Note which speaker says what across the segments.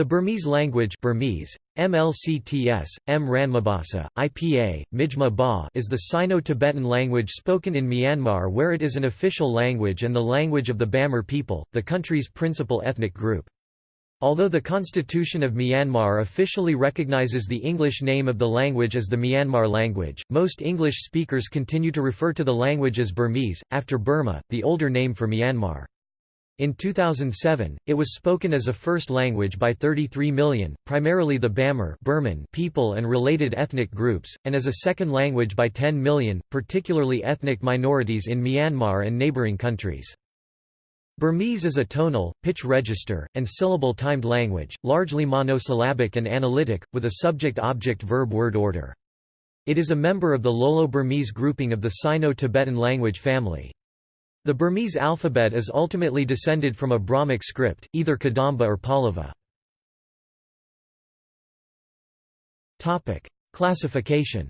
Speaker 1: The Burmese language Burmese, MLCTS, M Ranmabasa, IPA, Mijma Ba is the Sino-Tibetan language spoken in Myanmar where it is an official language and the language of the Bamar people, the country's principal ethnic group. Although the Constitution of Myanmar officially recognizes the English name of the language as the Myanmar language, most English speakers continue to refer to the language as Burmese, after Burma, the older name for Myanmar. In 2007, it was spoken as a first language by 33 million, primarily the Bamar Burman people and related ethnic groups, and as a second language by 10 million, particularly ethnic minorities in Myanmar and neighboring countries. Burmese is a tonal, pitch register, and syllable-timed language, largely monosyllabic and analytic, with a subject-object-verb-word order. It is a member of the Lolo-Burmese grouping of the Sino-Tibetan language family. The Burmese alphabet is ultimately descended from a Brahmic script, either Kadamba or Pallava. Classification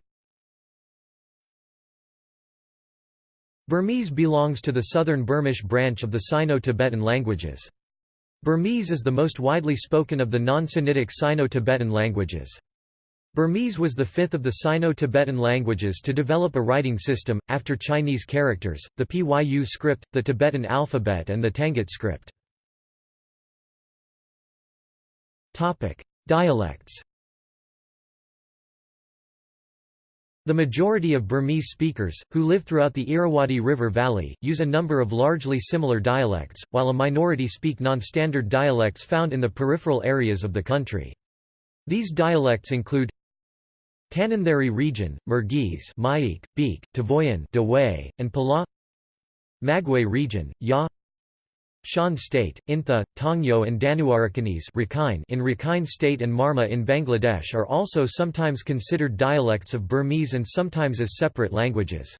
Speaker 1: Burmese belongs to the southern Burmish branch of the Sino-Tibetan languages. Burmese is the most widely spoken of the non-Sinitic Sino-Tibetan languages. Burmese was the fifth of the Sino-Tibetan languages to develop a writing system, after Chinese characters, the Pyu script, the Tibetan alphabet and the Tangut script. Dialects The majority of Burmese speakers, who live throughout the Irrawaddy River Valley, use a number of largely similar dialects, while a minority speak non-standard dialects found in the peripheral areas of the country. These dialects include Tanintharyi region, Merguese Myeik, Beek, Tavoyan Dawei, and Pala. Magway region, Ya. Shan State, Intha, Taungyo and Danuarakanese in Rakhine State and Marma in Bangladesh are also sometimes considered dialects of Burmese and sometimes as separate languages.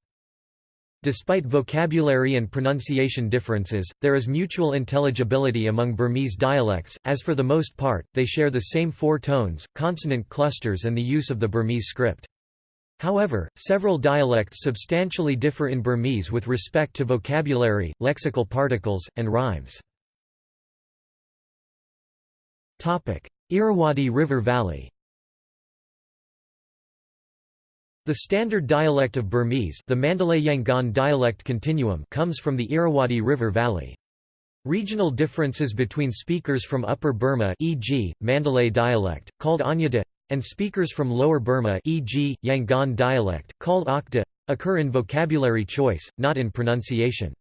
Speaker 1: Despite vocabulary and pronunciation differences, there is mutual intelligibility among Burmese dialects, as for the most part, they share the same four tones, consonant clusters and the use of the Burmese script. However, several dialects substantially differ in Burmese with respect to vocabulary, lexical particles, and rhymes. Irrawaddy River Valley The standard dialect of Burmese the Mandalay Yangon dialect continuum comes from the Irrawaddy River Valley. Regional differences between speakers from Upper Burma e.g., Mandalay dialect, called Anyada, and speakers from Lower Burma e.g., Yangon dialect, called Akda, occur in vocabulary choice, not in pronunciation.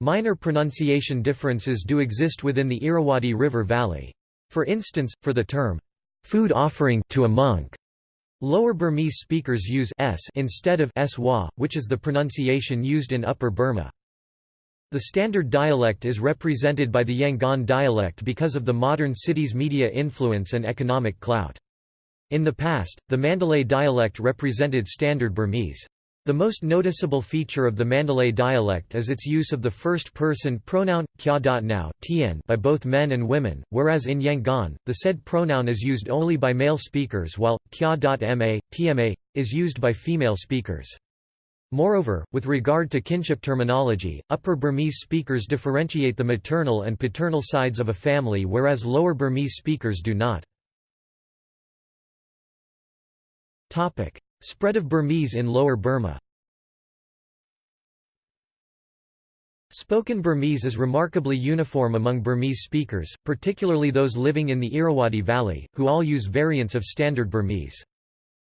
Speaker 1: Minor pronunciation differences do exist within the Irrawaddy River Valley. For instance, for the term, "'food offering' to a monk' Lower Burmese speakers use s instead of swa, which is the pronunciation used in Upper Burma. The standard dialect is represented by the Yangon dialect because of the modern city's media influence and economic clout. In the past, the Mandalay dialect represented standard Burmese. The most noticeable feature of the Mandalay dialect is its use of the first-person pronoun kya.now by both men and women, whereas in Yangon, the said pronoun is used only by male speakers while kya.ma, tma, is used by female speakers. Moreover, with regard to kinship terminology, Upper Burmese speakers differentiate the maternal and paternal sides of a family whereas Lower Burmese speakers do not. Spread of Burmese in Lower Burma Spoken Burmese is remarkably uniform among Burmese speakers, particularly those living in the Irrawaddy Valley, who all use variants of Standard Burmese.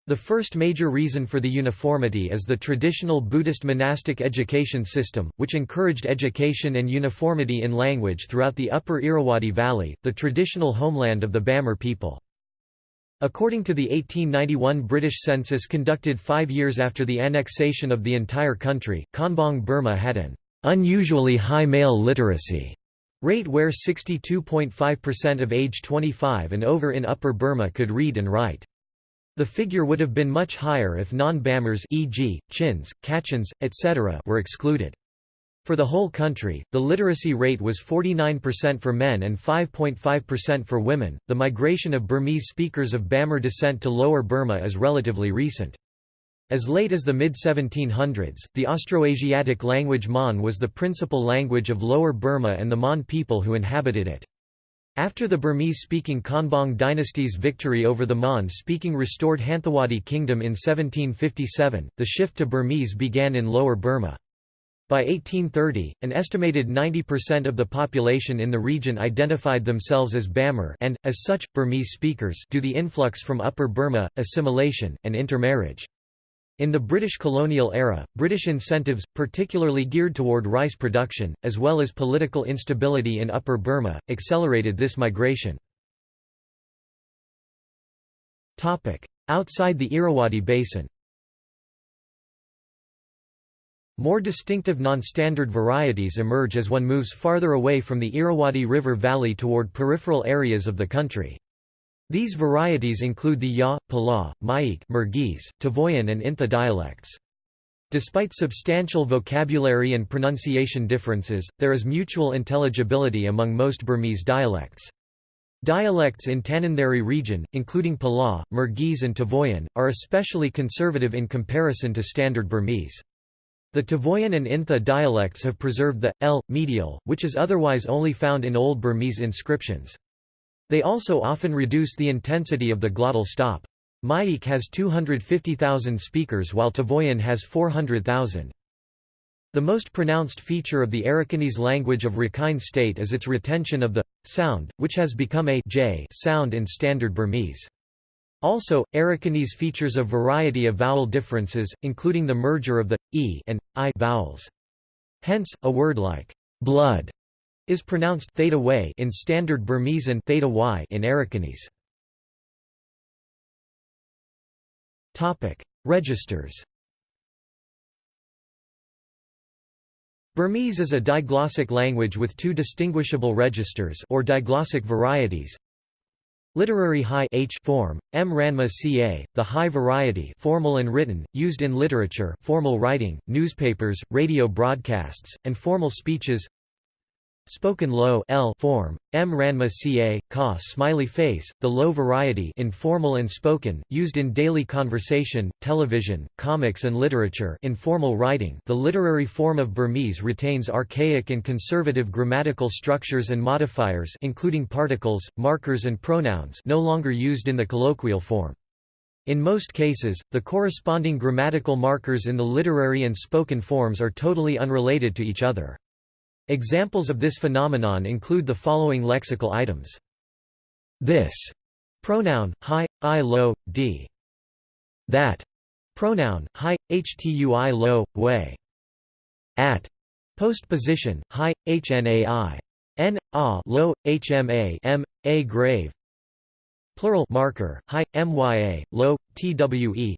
Speaker 1: The first major reason for the uniformity is the traditional Buddhist monastic education system, which encouraged education and uniformity in language throughout the upper Irrawaddy Valley, the traditional homeland of the Bamar people. According to the 1891 British census conducted five years after the annexation of the entire country, Konbaung Burma had an unusually high male literacy rate where 62.5% of age 25 and over in Upper Burma could read and write. The figure would have been much higher if non-Bamars e.g., Chins, Kachins, etc. were excluded. For the whole country, the literacy rate was 49% for men and 5.5% for women. The migration of Burmese speakers of Bamar descent to Lower Burma is relatively recent. As late as the mid-1700s, the Austroasiatic language Mon was the principal language of Lower Burma and the Mon people who inhabited it. After the Burmese-speaking Konbaung dynasty's victory over the Mon-speaking restored Hanthawaddy Kingdom in 1757, the shift to Burmese began in Lower Burma. By 1830, an estimated 90% of the population in the region identified themselves as Bamar and, as such, Burmese speakers due to the influx from Upper Burma, assimilation, and intermarriage. In the British colonial era, British incentives, particularly geared toward rice production, as well as political instability in Upper Burma, accelerated this migration. Outside the Irrawaddy Basin More distinctive non-standard varieties emerge as one moves farther away from the Irrawaddy River Valley toward peripheral areas of the country. These varieties include the Ya, Pala, Maik Merguese, Tavoyan and Intha dialects. Despite substantial vocabulary and pronunciation differences, there is mutual intelligibility among most Burmese dialects. Dialects in Tanintharyi region, including Pala, Merguese and Tavoyan, are especially conservative in comparison to Standard Burmese. The Tavoyan and Intha dialects have preserved the l medial, which is otherwise only found in Old Burmese inscriptions. They also often reduce the intensity of the glottal stop. Maik has 250,000 speakers while Tavoyan has 400,000. The most pronounced feature of the Arakanese language of Rakhine State is its retention of the sound, which has become a j sound in Standard Burmese. Also, Arakanese features a variety of vowel differences, including the merger of the e and i vowels. Hence, a word like blood is pronounced theta way in Standard Burmese and theta y in Arakanese. Topic: Registers. Burmese is a diglossic language with two distinguishable registers or diglossic varieties. Literary high H form, M. Ranma Ca, the high variety formal and written, used in literature formal writing, newspapers, radio broadcasts, and formal speeches Spoken low L form, M Ranma Ca, Ka smiley face, the low variety informal and spoken, used in daily conversation, television, comics and literature informal writing the literary form of Burmese retains archaic and conservative grammatical structures and modifiers including particles, markers and pronouns no longer used in the colloquial form. In most cases, the corresponding grammatical markers in the literary and spoken forms are totally unrelated to each other. Examples of this phenomenon include the following lexical items. This pronoun, hi, i lo, d. That pronoun, hi, htui lo, way. At postposition, hi, hnai. N, a lo, hma m, a grave. Plural marker, hi, mya, lo, twe.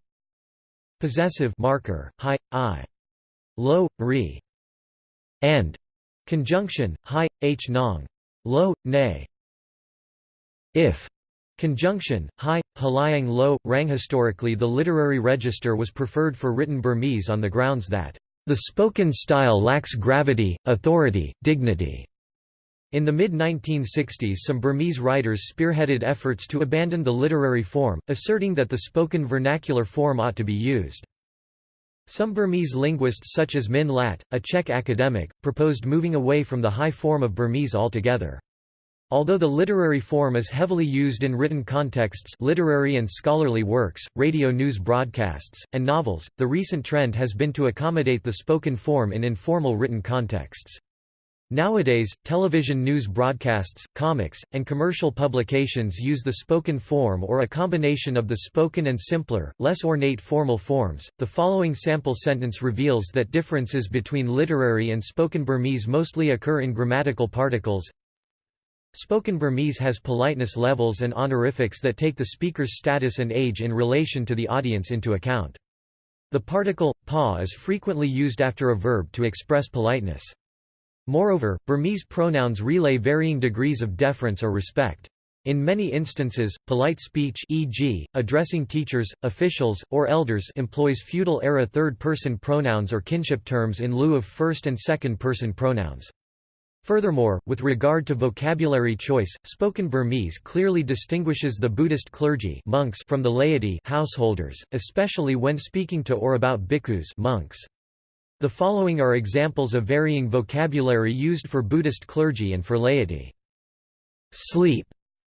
Speaker 1: Possessive marker, hi, i. Lo, re. And Conjunction, hi, h nong. Lo, ne. If. Conjunction, hi, halayang lo, rang. Historically the literary register was preferred for written Burmese on the grounds that, "...the spoken style lacks gravity, authority, dignity." In the mid-1960s some Burmese writers spearheaded efforts to abandon the literary form, asserting that the spoken vernacular form ought to be used. Some Burmese linguists such as Minn Latt, a Czech academic, proposed moving away from the high form of Burmese altogether. Although the literary form is heavily used in written contexts literary and scholarly works, radio news broadcasts, and novels, the recent trend has been to accommodate the spoken form in informal written contexts. Nowadays, television news broadcasts, comics, and commercial publications use the spoken form or a combination of the spoken and simpler, less ornate formal forms. The following sample sentence reveals that differences between literary and spoken Burmese mostly occur in grammatical particles. Spoken Burmese has politeness levels and honorifics that take the speaker's status and age in relation to the audience into account. The particle, pa is frequently used after a verb to express politeness. Moreover, Burmese pronouns relay varying degrees of deference or respect. In many instances, polite speech e.g., addressing teachers, officials, or elders employs feudal-era third-person pronouns or kinship terms in lieu of first- and second-person pronouns. Furthermore, with regard to vocabulary choice, spoken Burmese clearly distinguishes the Buddhist clergy monks from the laity householders, especially when speaking to or about bhikkhus monks. The following are examples of varying vocabulary used for Buddhist clergy and for laity. sleep,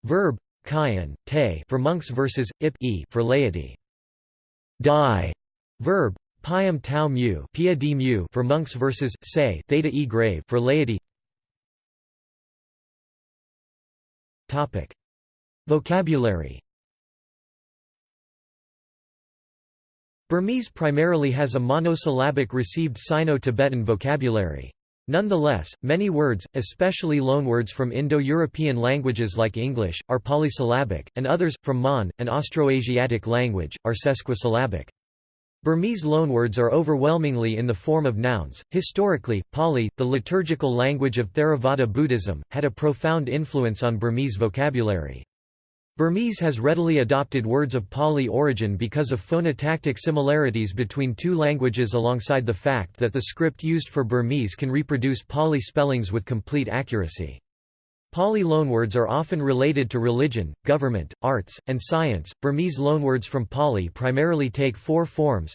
Speaker 1: verb, kayan, te for monks versus ip e for laity. Die, verb, piam tau mu, pia d mu for monks versus say theta e grave for laity. Topic: Vocabulary. Burmese primarily has a monosyllabic received Sino-Tibetan vocabulary. Nonetheless, many words, especially loanwords from Indo-European languages like English, are polysyllabic, and others, from Mon, an Austroasiatic language, are sesquisyllabic. Burmese loanwords are overwhelmingly in the form of nouns. Historically, Pali, the liturgical language of Theravada Buddhism, had a profound influence on Burmese vocabulary. Burmese has readily adopted words of Pali origin because of phonotactic similarities between two languages alongside the fact that the script used for Burmese can reproduce Pali spellings with complete accuracy. Pali loanwords are often related to religion, government, arts, and science. Burmese loanwords from Pali primarily take four forms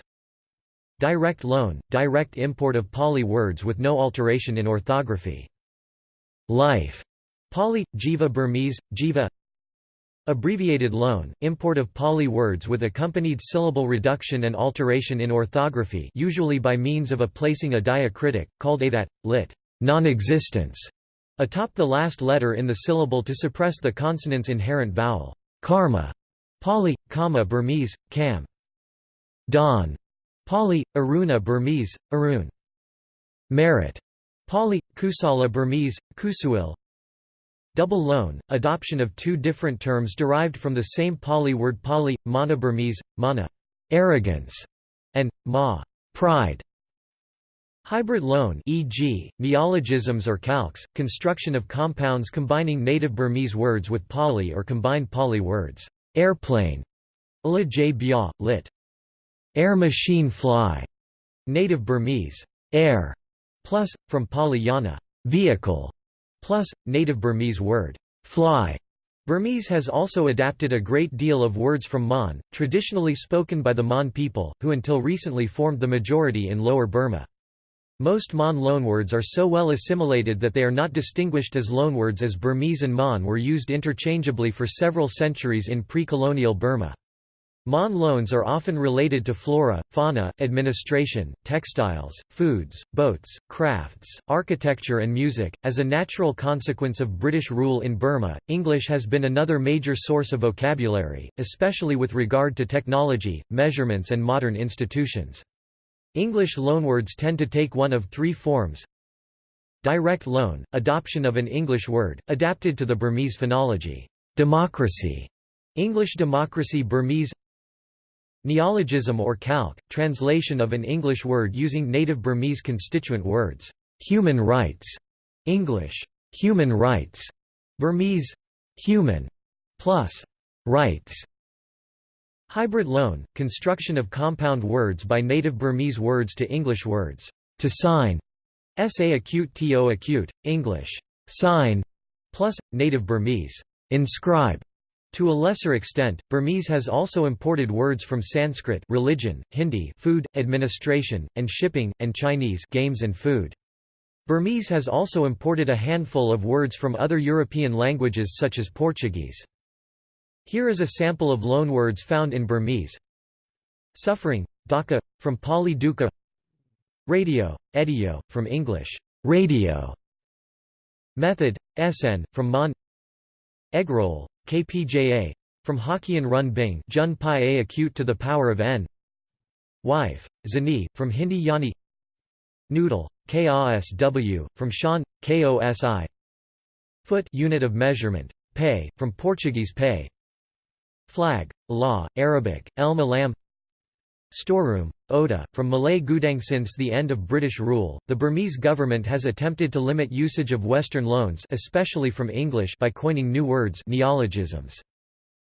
Speaker 1: Direct loan, direct import of Pali words with no alteration in orthography. Life, Pali, Jiva Burmese, Jiva Abbreviated loan, import of Pali words with accompanied syllable reduction and alteration in orthography usually by means of a placing a diacritic, called a that, lit. non-existence, atop the last letter in the syllable to suppress the consonant's inherent vowel. Karma, Pali, Kama Burmese, Kam. Dawn, Pali, Aruna Burmese, Arun. Merit, Pali, Kusala Burmese, Kusuil, Double loan, adoption of two different terms derived from the same Pali word Pali, mana Burmese, mana arrogance, and ma pride. Hybrid loan e.g., neologisms or calques, construction of compounds combining native Burmese words with Pali or combined Pali words. Airplane, Ula j bia, lit. Air machine fly, native Burmese. Air, plus, from Pali yana, vehicle, Plus, native Burmese word, fly. Burmese has also adapted a great deal of words from Mon, traditionally spoken by the Mon people, who until recently formed the majority in Lower Burma. Most Mon loanwords are so well assimilated that they are not distinguished as loanwords as Burmese and Mon were used interchangeably for several centuries in pre-colonial Burma. Mon loans are often related to flora, fauna, administration, textiles, foods, boats, crafts, architecture, and music. As a natural consequence of British rule in Burma, English has been another major source of vocabulary, especially with regard to technology, measurements, and modern institutions. English loanwords tend to take one of three forms Direct loan, adoption of an English word, adapted to the Burmese phonology. Democracy, English democracy Burmese Neologism or calque, translation of an English word using native Burmese constituent words. Human rights, English, human rights, Burmese, human, plus, rights. Hybrid loan, construction of compound words by native Burmese words to English words. To sign, sa acute to acute, English, sign, plus, native Burmese, inscribe, to a lesser extent, Burmese has also imported words from Sanskrit religion, Hindi food, administration, and shipping, and Chinese games and food. Burmese has also imported a handful of words from other European languages such as Portuguese. Here is a sample of loanwords found in Burmese. Suffering, daka, from Pali dukkha Radio, edio, from English, radio Method, sn, from Mon Eggroll, KPJA from Hokkien Run Bing Jun Pi A acute to the power of n. Wife, Zani, from Hindi Yani. Noodle, KASW, from Shan, KOSI Foot unit of measurement, pay, from Portuguese pay Flag, law, Arabic, El Malam Storeroom, Oda, from Malay Gudang Since the end of British rule, the Burmese government has attempted to limit usage of Western loans especially from English by coining new words neologisms.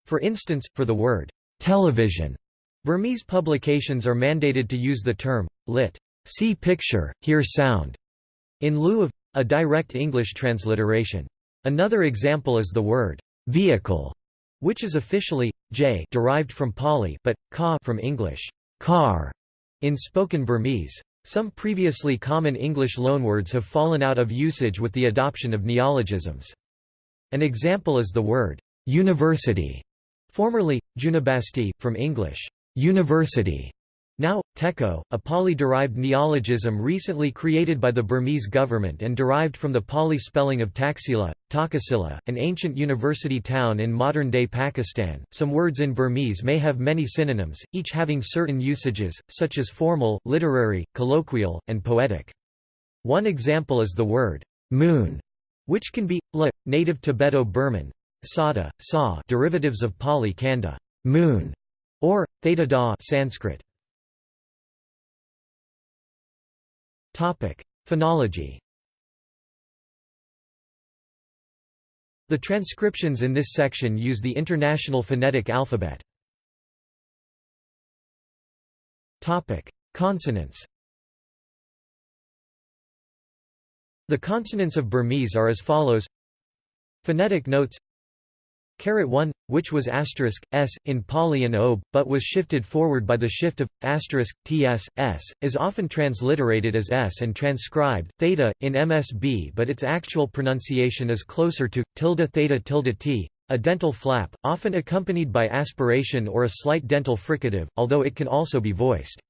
Speaker 1: For instance, for the word, television, Burmese publications are mandated to use the term, lit. See picture, hear sound, in lieu of, a direct English transliteration. Another example is the word, vehicle, which is officially, j derived from Pali, but, ka from English car in spoken Burmese. Some previously common English loanwords have fallen out of usage with the adoption of neologisms. An example is the word university, formerly junibasti, from English university, Teko, a Pali-derived neologism recently created by the Burmese government and derived from the Pali spelling of Taxila, Takasila, an ancient university town in modern-day Pakistan. Some words in Burmese may have many synonyms, each having certain usages, such as formal, literary, colloquial, and poetic. One example is the word moon, which can be la, native Tibeto-Burman, sada, sa, derivatives of Pali kanda, moon, or theta da, Sanskrit. Phonology. The transcriptions in this section use the International Phonetic Alphabet. Topic: Consonants. The consonants of Burmese are as follows. Phonetic notes 1, which was asterisk, s, in Pali and OB, but was shifted forward by the shift of, asterisk, ts, s, is often transliterated as s and transcribed, theta, in MSB but its actual pronunciation is closer to, tilde theta tilde t, a dental flap, often accompanied by aspiration or a slight dental fricative, although it can also be voiced.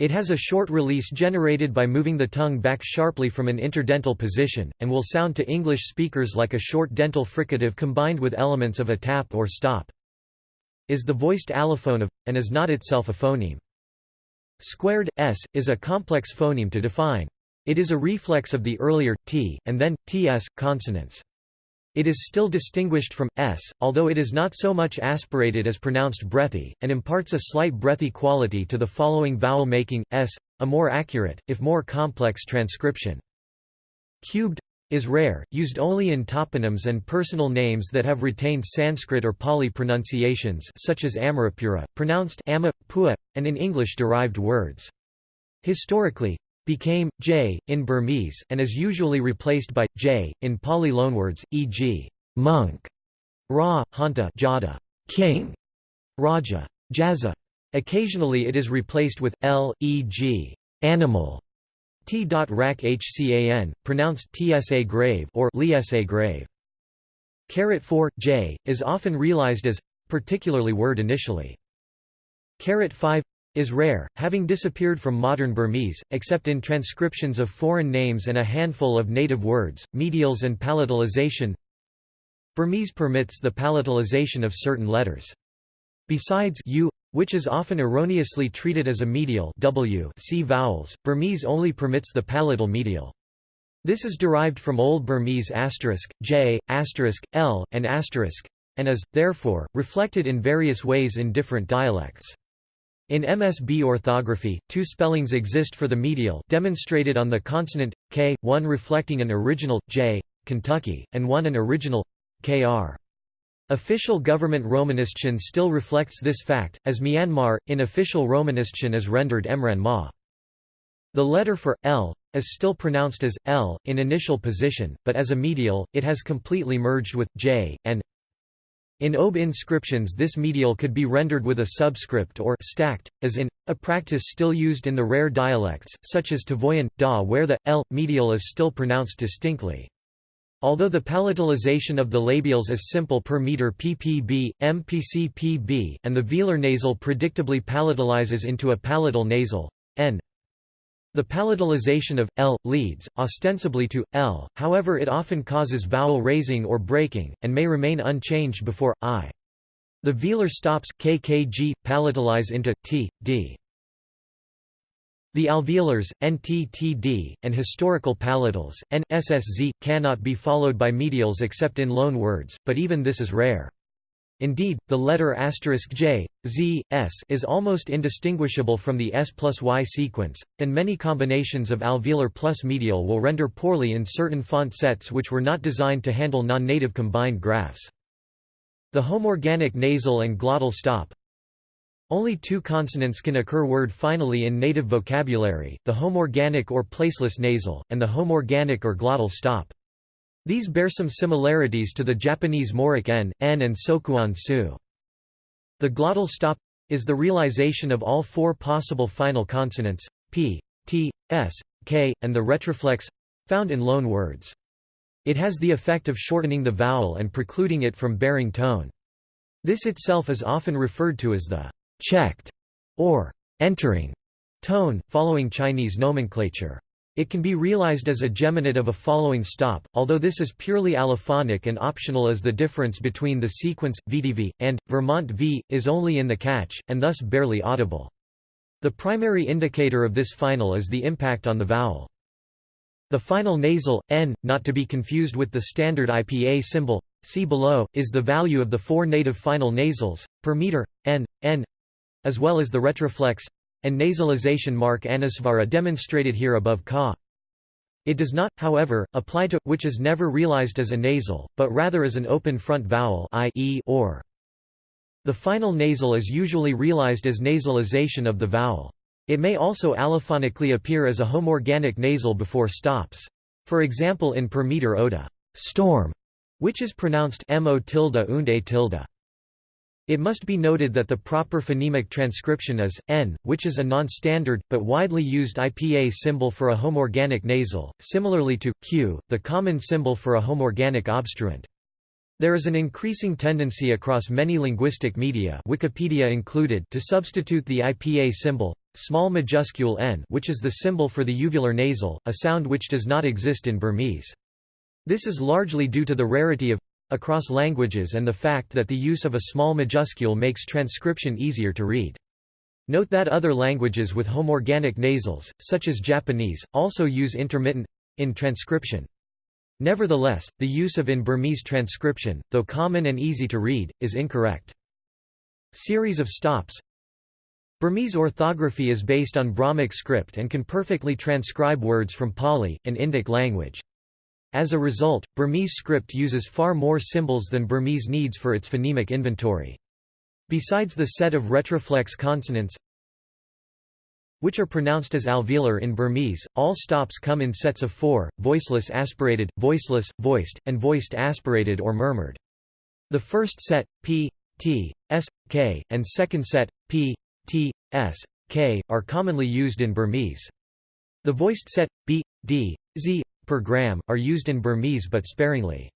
Speaker 1: It has a short release generated by moving the tongue back sharply from an interdental position, and will sound to English speakers like a short dental fricative combined with elements of a tap or stop. Is the voiced allophone of, and is not itself a phoneme. Squared, s, is a complex phoneme to define. It is a reflex of the earlier, t, and then, ts, consonants. It is still distinguished from s, although it is not so much aspirated as pronounced breathy, and imparts a slight breathy quality to the following vowel making, s, a more accurate, if more complex transcription. Cubed is rare, used only in toponyms and personal names that have retained Sanskrit or Pali pronunciations such as Amarapura, pronounced ama, pua, and in English-derived words. Historically, became j in Burmese and is usually replaced by j in Pali loanwords, e.g. monk, ra, hanta, jada, king, raja, jaza. Occasionally it is replaced with l, e.g. animal, t. Rak hcan, pronounced tsa grave or lsa grave. Carat 4 j is often realized as particularly word initially. Carat 5 is rare, having disappeared from modern Burmese, except in transcriptions of foreign names and a handful of native words, medials and palatalization. Burmese permits the palatalization of certain letters. Besides u, which is often erroneously treated as a medial w see vowels, Burmese only permits the palatal medial. This is derived from Old Burmese asterisk, j, asterisk, l, and asterisk, and is, therefore, reflected in various ways in different dialects. In MSB orthography, two spellings exist for the medial demonstrated on the consonant, k, one reflecting an original, j, Kentucky, and one an original, kr. Official government Romanistion still reflects this fact, as Myanmar, in official Romanistion is rendered Emran Ma. The letter for, l, is still pronounced as, l, in initial position, but as a medial, it has completely merged with, j, and in OB inscriptions this medial could be rendered with a subscript or stacked, as in, a practice still used in the rare dialects, such as Tavoyan, Da where the, l, medial is still pronounced distinctly. Although the palatalization of the labials is simple per meter ppb, mpc pb, and the velar nasal predictably palatalizes into a palatal nasal, n, the palatalization of l leads ostensibly to l, however it often causes vowel raising or breaking, and may remain unchanged before i. The velar stops kkg palatalize into t, d. The alveolars, nttd, and historical palatals, nsszz, cannot be followed by medials except in loan words, but even this is rare. Indeed, the letter *j, z, s is almost indistinguishable from the s plus y sequence, and many combinations of alveolar plus medial will render poorly in certain font sets which were not designed to handle non-native combined graphs. The homorganic nasal and glottal stop Only two consonants can occur word finally in native vocabulary, the homorganic or placeless nasal, and the homorganic or glottal stop. These bear some similarities to the Japanese moric n, n and sokuon su. The glottal stop is the realization of all four possible final consonants, p, t, s, k, and the retroflex found in loan words. It has the effect of shortening the vowel and precluding it from bearing tone. This itself is often referred to as the checked or entering tone, following Chinese nomenclature. It can be realized as a geminate of a following stop, although this is purely allophonic and optional as the difference between the sequence, VDV, and, Vermont V, is only in the catch, and thus barely audible. The primary indicator of this final is the impact on the vowel. The final nasal, n, not to be confused with the standard IPA symbol, see below, is the value of the four native final nasals, per meter, n, n, as well as the retroflex, and nasalization mark anusvara demonstrated here above ka. It does not, however, apply to, which is never realized as a nasal, but rather as an open front vowel i e or. The final nasal is usually realized as nasalization of the vowel. It may also allophonically appear as a homorganic nasal before stops. For example in per meter oda, storm, which is pronounced mo tilde und a tilde. It must be noted that the proper phonemic transcription is, n, which is a non-standard, but widely used IPA symbol for a homorganic nasal, similarly to, q, the common symbol for a homorganic obstruent. There is an increasing tendency across many linguistic media Wikipedia included to substitute the IPA symbol, small majuscule n which is the symbol for the uvular nasal, a sound which does not exist in Burmese. This is largely due to the rarity of across languages and the fact that the use of a small majuscule makes transcription easier to read. Note that other languages with homorganic nasals, such as Japanese, also use intermittent in transcription. Nevertheless, the use of in Burmese transcription, though common and easy to read, is incorrect. Series of stops Burmese orthography is based on Brahmic script and can perfectly transcribe words from Pali, an Indic language. As a result, Burmese script uses far more symbols than Burmese needs for its phonemic inventory. Besides the set of retroflex consonants which are pronounced as alveolar in Burmese, all stops come in sets of four, voiceless aspirated, voiceless, voiced, and voiced aspirated or murmured. The first set, p, t, s, k, and second set, p, t, s, k, are commonly used in Burmese. The voiced set, b, d, z, per gram, are used in Burmese but sparingly.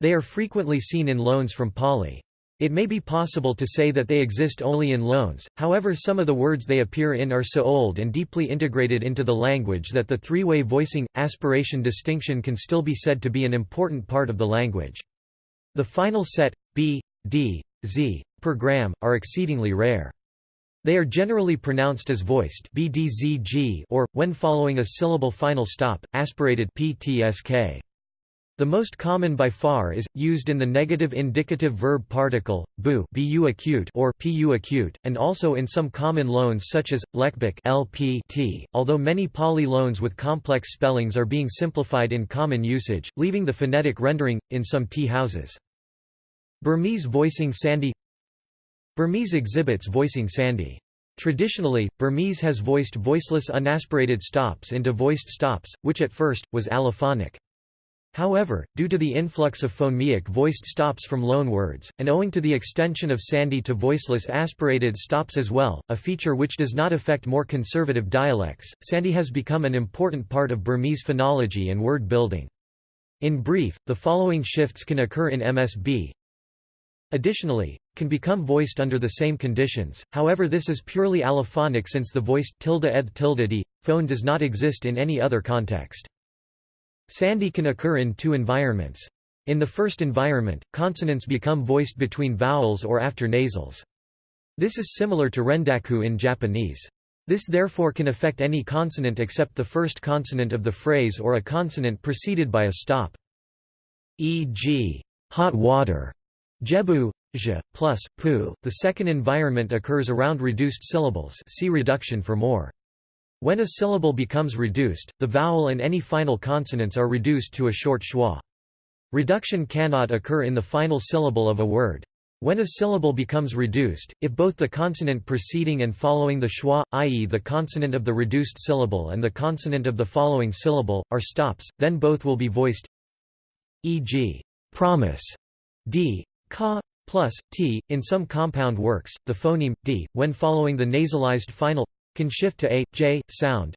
Speaker 1: They are frequently seen in loans from Pali. It may be possible to say that they exist only in loans, however some of the words they appear in are so old and deeply integrated into the language that the three-way voicing, aspiration distinction can still be said to be an important part of the language. The final set, b, d, z, per gram, are exceedingly rare. They are generally pronounced as voiced bdzg or, when following a syllable final stop, aspirated ptsk. The most common by far is, used in the negative indicative verb particle, bu, bu acute or pu acute, and also in some common loans such as, lekbik lp although many Pali loans with complex spellings are being simplified in common usage, leaving the phonetic rendering, in some tea houses. Burmese voicing sandhi Burmese exhibits voicing sandhi. Traditionally, Burmese has voiced voiceless unaspirated stops into voiced stops, which at first, was allophonic. However, due to the influx of phonemic voiced stops from loanwords, and owing to the extension of sandhi to voiceless aspirated stops as well, a feature which does not affect more conservative dialects, sandhi has become an important part of Burmese phonology and word building. In brief, the following shifts can occur in MSB, Additionally, can become voiced under the same conditions, however this is purely allophonic since the voiced tilde eth tilde d, phone does not exist in any other context. Sandhi can occur in two environments. In the first environment, consonants become voiced between vowels or after nasals. This is similar to rendaku in Japanese. This therefore can affect any consonant except the first consonant of the phrase or a consonant preceded by a stop. E.g., hot water Jebu j, plus, pu. The second environment occurs around reduced syllables see reduction for more. When a syllable becomes reduced, the vowel and any final consonants are reduced to a short schwa. Reduction cannot occur in the final syllable of a word. When a syllable becomes reduced, if both the consonant preceding and following the schwa, i.e. the consonant of the reduced syllable and the consonant of the following syllable, are stops, then both will be voiced e.g. promise, d, Ka plus t. In some compound works, the phoneme d, when following the nasalized final, can shift to a j sound.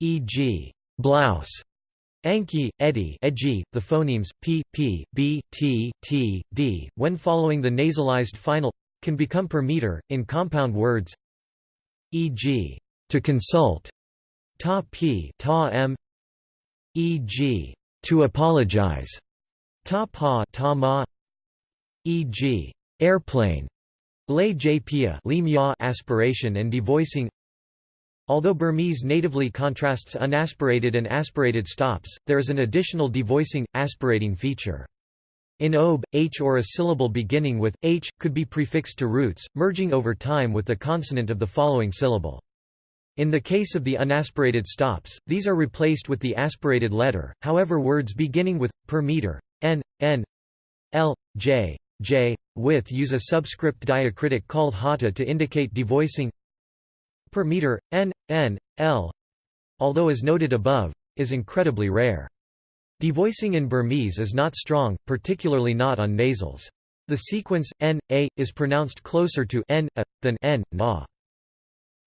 Speaker 1: E.g., blouse Anki, Eddie, edgy, the phonemes p, p, b, t, t, d, when following the nasalized final, can become per meter, in compound words e.g. to consult, ta p, ta m e.g. to apologize, ta pa, ta ma e.g. airplane, lay jpia aspiration and devoicing Although Burmese natively contrasts unaspirated and aspirated stops, there is an additional devoicing, aspirating feature. In OB, H or a syllable beginning with, H, could be prefixed to roots, merging over time with the consonant of the following syllable. In the case of the unaspirated stops, these are replaced with the aspirated letter, however words beginning with, per meter, n, n, l, j, j, with use a subscript diacritic called hata to indicate devoicing per meter, n, n, l, although as noted above, is incredibly rare. Devoicing in Burmese is not strong, particularly not on nasals. The sequence, n, a, is pronounced closer to n, a, than n, na.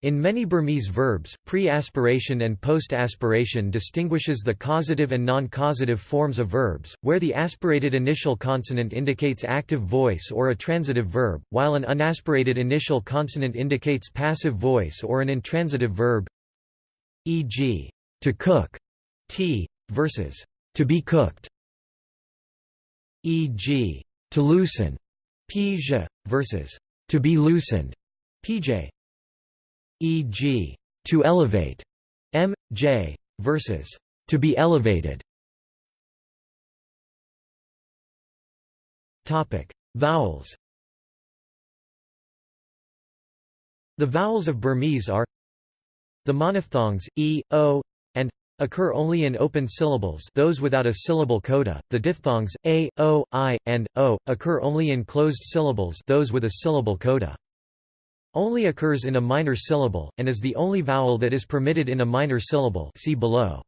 Speaker 1: In many Burmese verbs, pre-aspiration and post-aspiration distinguishes the causative and non-causative forms of verbs, where the aspirated initial consonant indicates active voice or a transitive verb, while an unaspirated initial consonant indicates passive voice or an intransitive verb e.g., to cook, t, versus to be cooked, e.g., to loosen, pj, versus to be loosened, pj e.g., to elevate, m, j, versus to be elevated. Topic: Vowels. The vowels of Burmese are the monophthongs e, o, and occur only in open syllables those without a syllable coda. The diphthongs a, o, i, and o occur only in closed syllables those with a syllable coda only occurs in a minor syllable, and is the only vowel that is permitted in a minor syllable see below.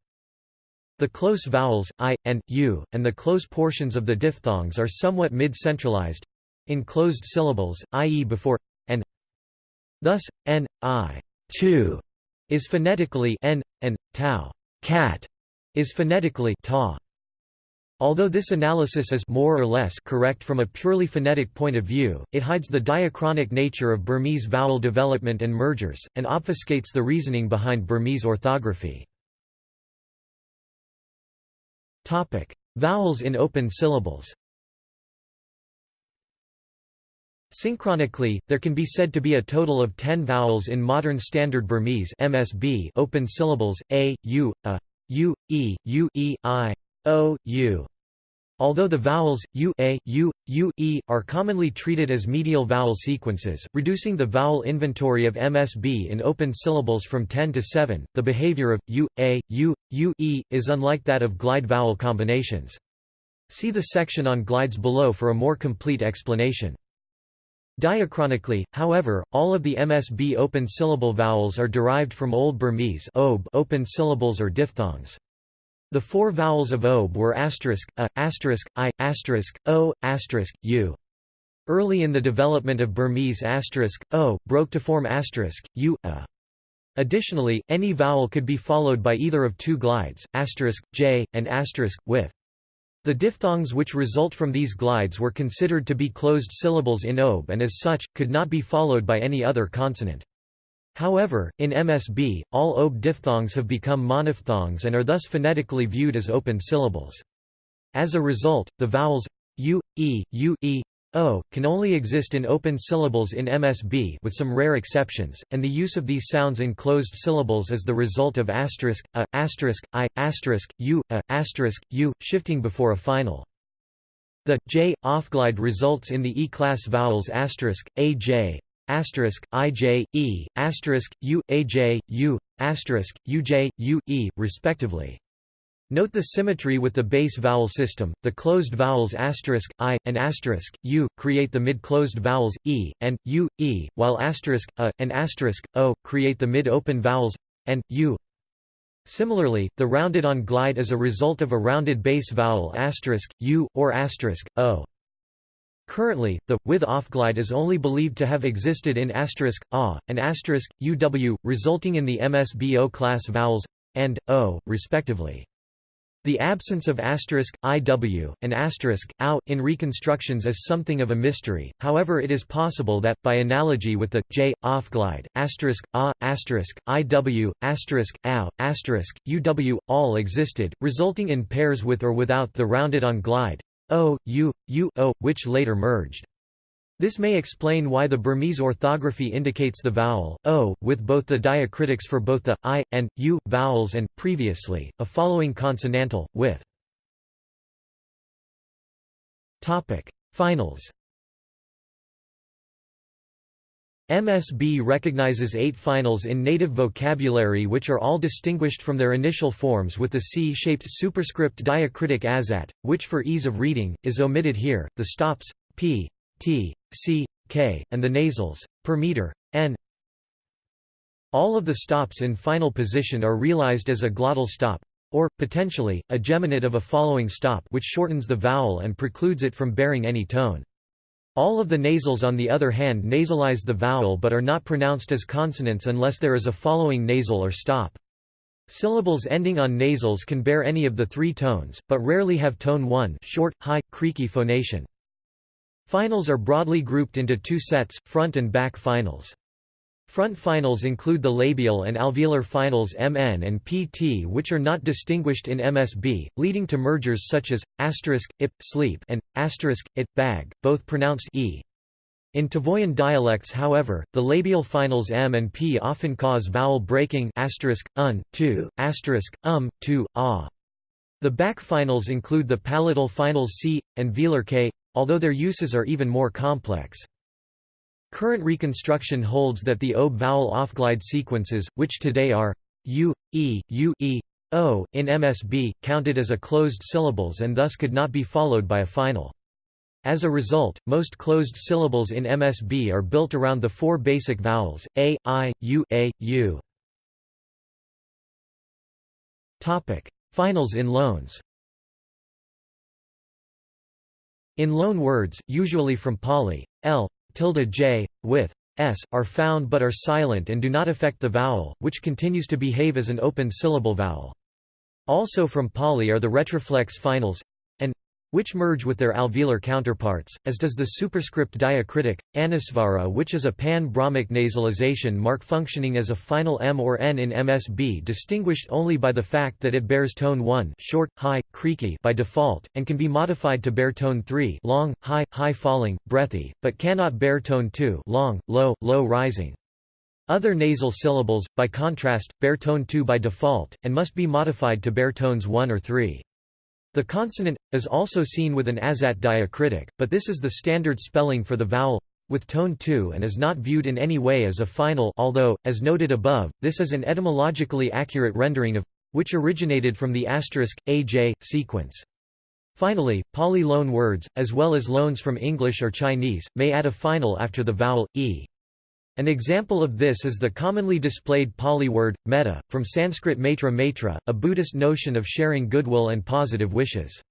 Speaker 1: The close vowels, i, and, u, and the close portions of the diphthongs are somewhat mid-centralized in closed syllables, i.e. before and. Thus, n, i, two, is phonetically n, and tau, cat, is phonetically ta. Although this analysis is more or less correct from a purely phonetic point of view, it hides the diachronic nature of Burmese vowel development and mergers, and obfuscates the reasoning behind Burmese orthography. Vowels in open syllables Synchronically, there can be said to be a total of 10 vowels in modern Standard Burmese MSB open syllables, a, u, a, u, e, u, e, i, o, u. Although the vowels, u, a, u, u, e, are commonly treated as medial vowel sequences, reducing the vowel inventory of MSB in open syllables from 10 to 7, the behavior of, u, a, u, u, e, is unlike that of glide vowel combinations. See the section on glides below for a more complete explanation. Diachronically, however, all of the MSB open syllable vowels are derived from Old Burmese open syllables or diphthongs. The four vowels of OB were asterisk, a, asterisk, i, asterisk, o, asterisk, u. Early in the development of Burmese asterisk, o, broke to form asterisk, u, a. Additionally, any vowel could be followed by either of two glides, asterisk, j, and asterisk, with. The diphthongs which result from these glides were considered to be closed syllables in OB and as such, could not be followed by any other consonant. However, in MSB, all OB diphthongs have become monophthongs and are thus phonetically viewed as open syllables. As a result, the vowels u, e, u, e, o can only exist in open syllables in MSB with some rare exceptions, and the use of these sounds in closed syllables is the result of asterisk, a, asterisk, i, asterisk, u, a, asterisk, u, shifting before a final. The j offglide results in the E-class vowels asterisk, a, j, asterisk e asterisk u aj u asterisk e respectively. Note the symmetry with the base vowel system. The closed vowels asterisk i and asterisk u create the mid-closed vowels e and u e, while asterisk a and asterisk o create the mid-open vowels and u. Similarly, the rounded-on glide is a result of a rounded base vowel asterisk u or asterisk o. Currently, the with glide is only believed to have existed in asterisk a and asterisk uw, resulting in the MSBO class vowels and o, respectively. The absence of asterisk, iw, and asterisk, ow, in reconstructions is something of a mystery, however it is possible that, by analogy with the, j, offglide, asterisk, a, asterisk, iw, asterisk, ow, asterisk, uw, all existed, resulting in pairs with or without the rounded-on glide, Oh, o, u, u, o, oh, which later merged. This may explain why the Burmese orthography indicates the vowel, o, with both the diacritics for both the, i, and, u, vowels and, previously, a following consonantal, with. Finals MSB recognizes eight finals in native vocabulary which are all distinguished from their initial forms with the C-shaped superscript diacritic azat, which for ease of reading, is omitted here, the stops, p, t, c, k, and the nasals, per meter, n. All of the stops in final position are realized as a glottal stop, or, potentially, a geminate of a following stop which shortens the vowel and precludes it from bearing any tone. All of the nasals on the other hand nasalize the vowel but are not pronounced as consonants unless there is a following nasal or stop. Syllables ending on nasals can bear any of the three tones, but rarely have tone 1 short, high, creaky phonation. Finals are broadly grouped into two sets, front and back finals. Front finals include the labial and alveolar finals MN and PT which are not distinguished in MSB, leading to mergers such as, asterisk, ip, sleep and, asterisk, it, bag, both pronounced e. In Tavoyan dialects however, the labial finals m and p often cause vowel breaking asterisk, un, tu, asterisk, um, tu, ah. The back finals include the palatal finals c, and velar k, although their uses are even more complex. Current reconstruction holds that the OB vowel offglide sequences, which today are u, e, u, e, o, in MSB, counted as a closed syllables and thus could not be followed by a final. As a result, most closed syllables in MSB are built around the four basic vowels, a, i, u, a, u. Finals in loans In loan words, usually from Pali, l, tilde j, with s, are found but are silent and do not affect the vowel, which continues to behave as an open syllable vowel. Also from Pali are the retroflex finals which merge with their alveolar counterparts, as does the superscript diacritic, anusvara which is a pan-Brahmic nasalization mark functioning as a final m or n in MSB distinguished only by the fact that it bears tone 1 short, high, creaky by default, and can be modified to bear tone 3 long, high, high falling, breathy, but cannot bear tone 2 long, low, low rising. Other nasal syllables, by contrast, bear tone 2 by default, and must be modified to bear tones 1 or 3. The consonant, is also seen with an azat diacritic, but this is the standard spelling for the vowel with tone 2 and is not viewed in any way as a final although, as noted above, this is an etymologically accurate rendering of which originated from the asterisk, aj, sequence. Finally, Pali loan words, as well as loans from English or Chinese, may add a final after the vowel, e. An example of this is the commonly displayed Pali word, metta, from Sanskrit maitra maitra, a Buddhist notion of sharing goodwill and positive wishes.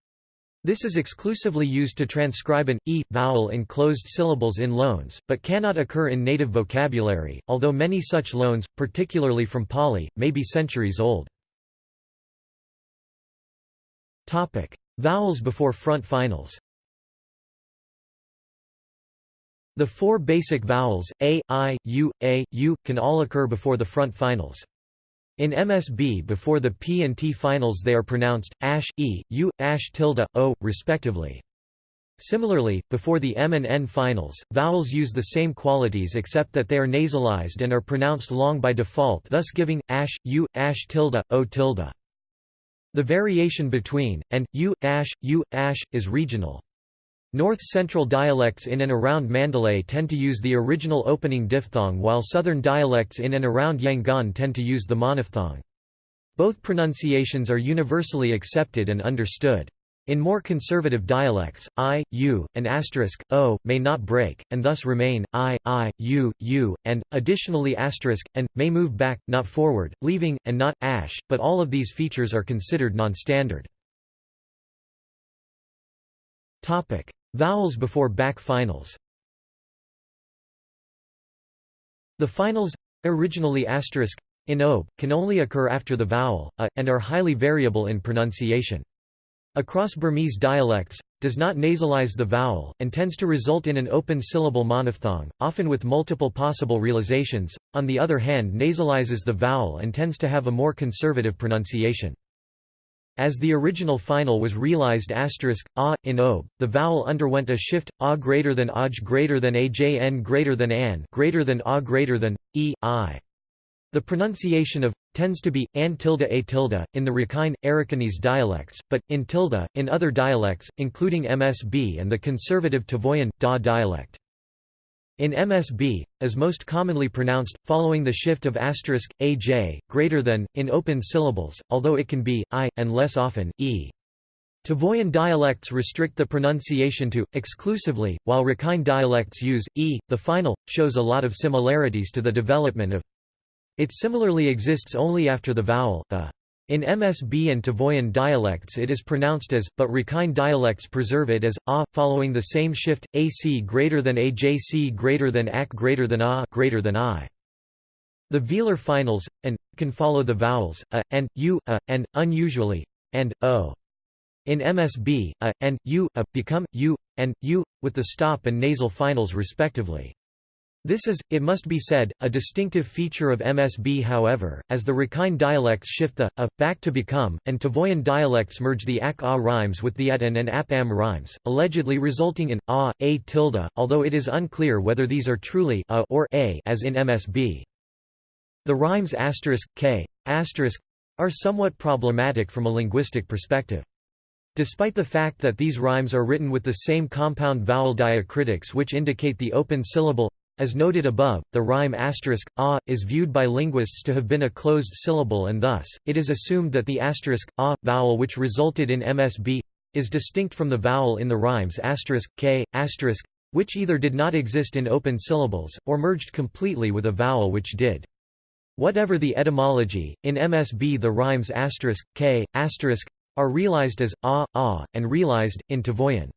Speaker 1: This is exclusively used to transcribe an e vowel in closed syllables in loans, but cannot occur in native vocabulary, although many such loans, particularly from Pali, may be centuries old. Topic: Vowels before front finals The four basic vowels, a, i, u, a, u, can all occur before the front finals. In MSB before the P and T finals they are pronounced, ash, e, u, ash tilde, o, respectively. Similarly, before the M and N finals, vowels use the same qualities except that they are nasalized and are pronounced long by default thus giving, ash, u, ash tilde, o tilde. The variation between, and, u, ash, u, ash, is regional. North-central dialects in and around Mandalay tend to use the original opening diphthong while southern dialects in and around Yangon tend to use the monophthong. Both pronunciations are universally accepted and understood. In more conservative dialects, i, u, and asterisk, o, may not break, and thus remain, i, i, u, u, and, additionally asterisk, and, may move back, not forward, leaving, and not, ash, but all of these features are considered non-standard. Vowels before back finals The finals originally asterisk in ob, can only occur after the vowel, a, and are highly variable in pronunciation. Across Burmese dialects, does not nasalize the vowel, and tends to result in an open syllable monophthong, often with multiple possible realizations, on the other hand nasalizes the vowel and tends to have a more conservative pronunciation. As the original final was realized asterisk, a, in ob, the vowel underwent a shift, a greater than aj greater than ajn greater than an greater than a greater than, e, i. The pronunciation of tends to be an tilde a tilde in the Rakhine Arakanese dialects, but in tilde in other dialects, including MSB and the conservative Tavoyan da dialect. In MSB, as most commonly pronounced, following the shift of asterisk, aj, greater than, in open syllables, although it can be, i, and less often, e. Tavoyan dialects restrict the pronunciation to, exclusively, while Rakhine dialects use, e. The final, shows a lot of similarities to the development of it similarly exists only after the vowel, a. In MSB and Tavoyan dialects it is pronounced as, but Rakhine dialects preserve it as, a, following the same shift, ac greater than ajc greater than ac greater than a greater than i. The velar finals, and, can follow the vowels, a, and, u, a, and, unusually, and, o. In MSB, a, and, u, a, become, u, and, u, with the stop and nasal finals respectively. This is, it must be said, a distinctive feature of MSB however, as the Rakhine dialects shift the, a, back to become, and Tavoyan dialects merge the ak-a rhymes with the at and and ap-am rhymes, allegedly resulting in a, a tilde, although it is unclear whether these are truly a or a as in MSB. The rhymes asterisk, k, asterisk, are somewhat problematic from a linguistic perspective. Despite the fact that these rhymes are written with the same compound vowel diacritics which indicate the open syllable as noted above, the rhyme asterisk, a, is viewed by linguists to have been a closed syllable and thus, it is assumed that the asterisk, a, vowel which resulted in MSB is distinct from the vowel in the rhymes asterisk, k, asterisk, which either did not exist in open syllables, or merged completely with a vowel which did. Whatever the etymology, in MSB the rhymes asterisk, k, asterisk, are realized as a, a, and realized, in Tavoyan.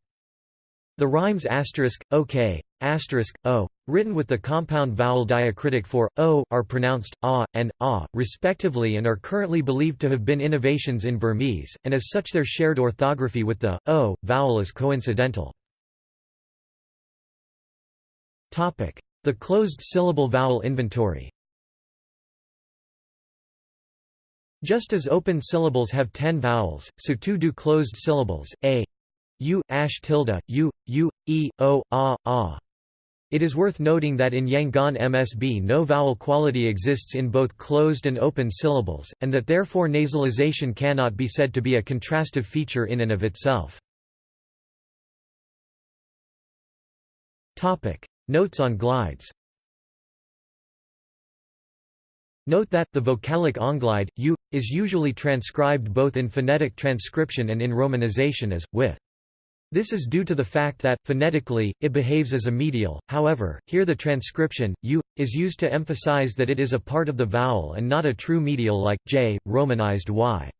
Speaker 1: The rhymes asterisk, ok, asterisk, o, written with the compound vowel diacritic for, o, are pronounced, a, and, a, respectively and are currently believed to have been innovations in Burmese, and as such their shared orthography with the, o, vowel is coincidental. The closed syllable vowel inventory Just as open syllables have ten vowels, so too do closed syllables, a, u, ash tilde, u, u, e, o, a, a. It is worth noting that in Yangon MSB no vowel quality exists in both closed and open syllables, and that therefore nasalization cannot be said to be a contrastive feature in and of itself. Notes on glides Note that, the vocalic onglide, u, is usually transcribed both in phonetic transcription and in romanization as, with. This is due to the fact that, phonetically, it behaves as a medial, however, here the transcription, u, is used to emphasize that it is a part of the vowel and not a true medial like, j, romanized y.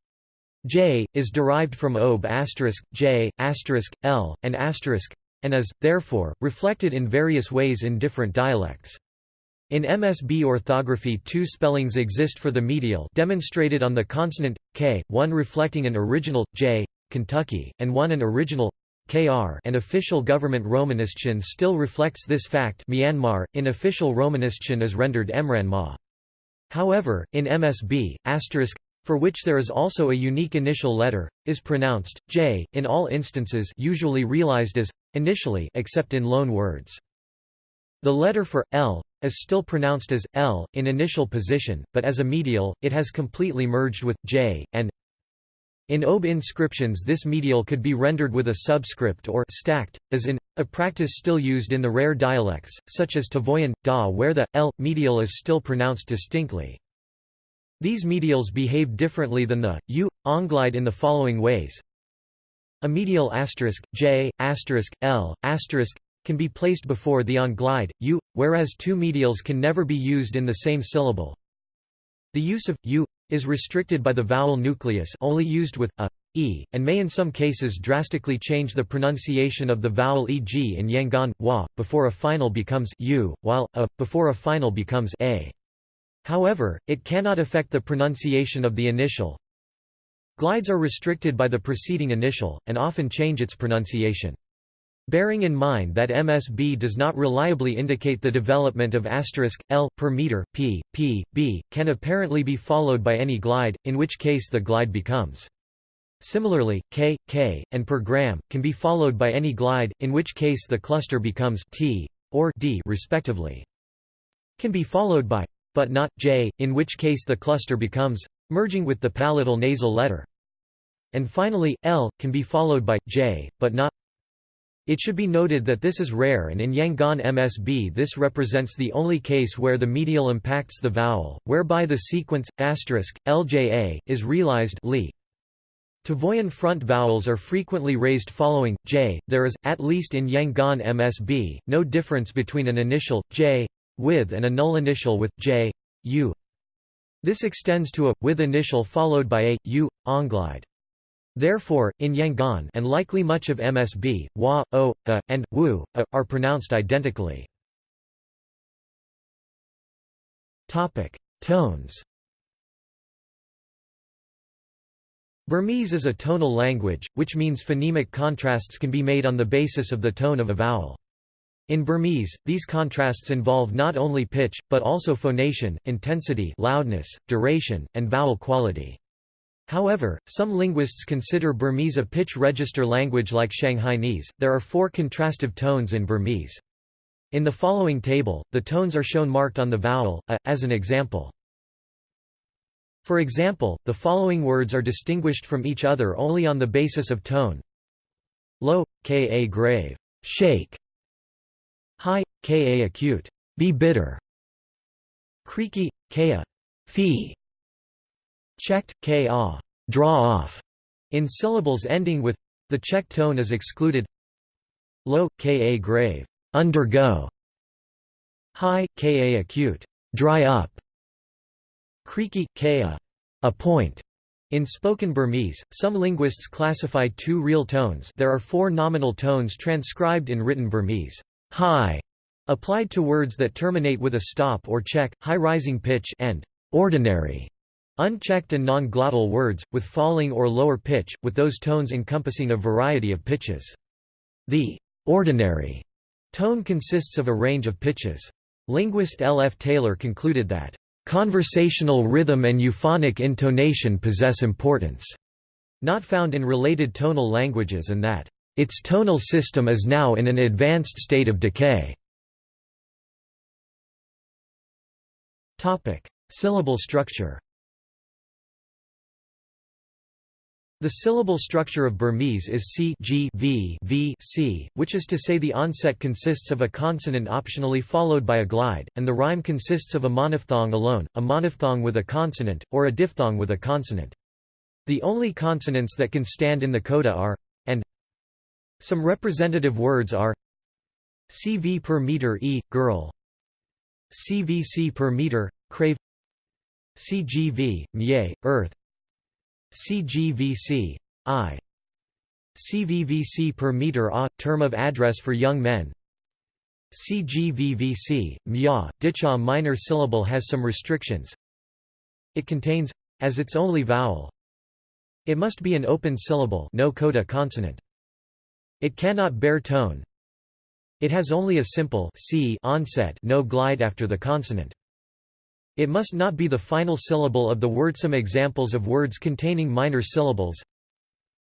Speaker 1: j, is derived from ob j, l, and asterisk, and is, therefore, reflected in various ways in different dialects. In MSB orthography two spellings exist for the medial demonstrated on the consonant, k, one reflecting an original, j, Kentucky, and one an original, KR and official government Romanization still reflects this fact Myanmar, in official Romanization is rendered Emranma. However, in MSB, asterisk, for which there is also a unique initial letter, is pronounced, j, in all instances usually realized as, initially except in loan words. The letter for, l, is still pronounced as, l, in initial position, but as a medial, it has completely merged with, j, and, in OB inscriptions this medial could be rendered with a subscript or stacked, as in, a practice still used in the rare dialects, such as Tavoyan, Da where the, l, medial is still pronounced distinctly. These medials behave differently than the, u, onglide in the following ways. A medial asterisk, j, asterisk, l, asterisk, can be placed before the onglide, u, whereas two medials can never be used in the same syllable. The use of, u, is restricted by the vowel nucleus only used with a, e, and may in some cases drastically change the pronunciation of the vowel e.g. in Yangon, wa, before a final becomes u, while a, before a final becomes a. However, it cannot affect the pronunciation of the initial. Glides are restricted by the preceding initial, and often change its pronunciation. Bearing in mind that MSB does not reliably indicate the development of asterisk, L, per meter, P, P, B, can apparently be followed by any glide, in which case the glide becomes. Similarly, K, K, and per gram, can be followed by any glide, in which case the cluster becomes T, or D respectively. Can be followed by but not j, in which case the cluster becomes merging with the palatal nasal letter. And finally, l can be followed by j, but not it should be noted that this is rare and in Yangon MSB this represents the only case where the medial impacts the vowel, whereby the sequence, asterisk, lja, is realized li. Tavoyan front vowels are frequently raised following j. There is, at least in Yangon MSB, no difference between an initial j with and a null initial with j, u. This extends to a with initial followed by a u onglide. Therefore, in Yangon and likely much of MSB, wa, o, a, and wu a, are pronounced identically. Tones. Burmese is a tonal language, which means phonemic contrasts can be made on the basis of the tone of a vowel. In Burmese, these contrasts involve not only pitch, but also phonation, intensity loudness, duration, and vowel quality. However, some linguists consider Burmese a pitch register language like Shanghainese. There are four contrastive tones in Burmese. In the following table, the tones are shown marked on the vowel, a, as an example. For example, the following words are distinguished from each other only on the basis of tone. Low, ka grave, shake, High, ka acute, be bitter. Creaky, ka, fee. Checked, ka, draw off. In syllables ending with the check tone is excluded. Low, ka grave, undergo. High, ka acute, dry up. Creaky, ka, appoint. In spoken Burmese, some linguists classify two real tones there are four nominal tones transcribed in written Burmese high applied to words that terminate with a stop or check, high rising pitch and ordinary unchecked and non-glottal words, with falling or lower pitch, with those tones encompassing a variety of pitches. The ordinary tone consists of a range of pitches. Linguist L. F. Taylor concluded that, "...conversational rhythm and euphonic intonation possess importance," not found in related tonal languages and that, its tonal system is now in an advanced state of decay. Syllable structure The syllable structure of Burmese is C G v v C, which is to say the onset consists of a consonant optionally followed by a glide, and the rhyme consists of a monophthong alone, a monophthong with a consonant, or a diphthong with a consonant. The only consonants that can stand in the coda are and some representative words are CV per meter E, girl CVC per meter, crave CGV, mye, earth CGVC, I. CVVC per meter A, term of address for young men. CGVVC, mya, dicha minor syllable has some restrictions. It contains, as its only vowel. It must be an open syllable no coda consonant. It cannot bear tone. It has only a simple c onset no glide after the consonant. It must not be the final syllable of the word. Some examples of words containing minor syllables.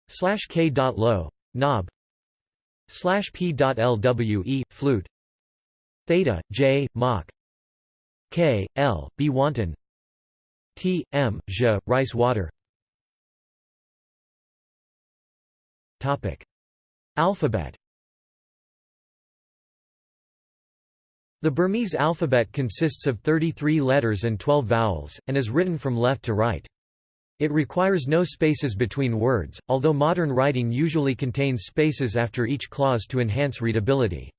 Speaker 1: Slash k dot low knob. Slash p dot lwe flute. Theta j mock. K l b wanton. T m j rice water. Topic. Alphabet The Burmese alphabet consists of 33 letters and 12 vowels, and is written from left to right. It requires no spaces between words, although modern writing usually contains spaces after each clause to enhance readability.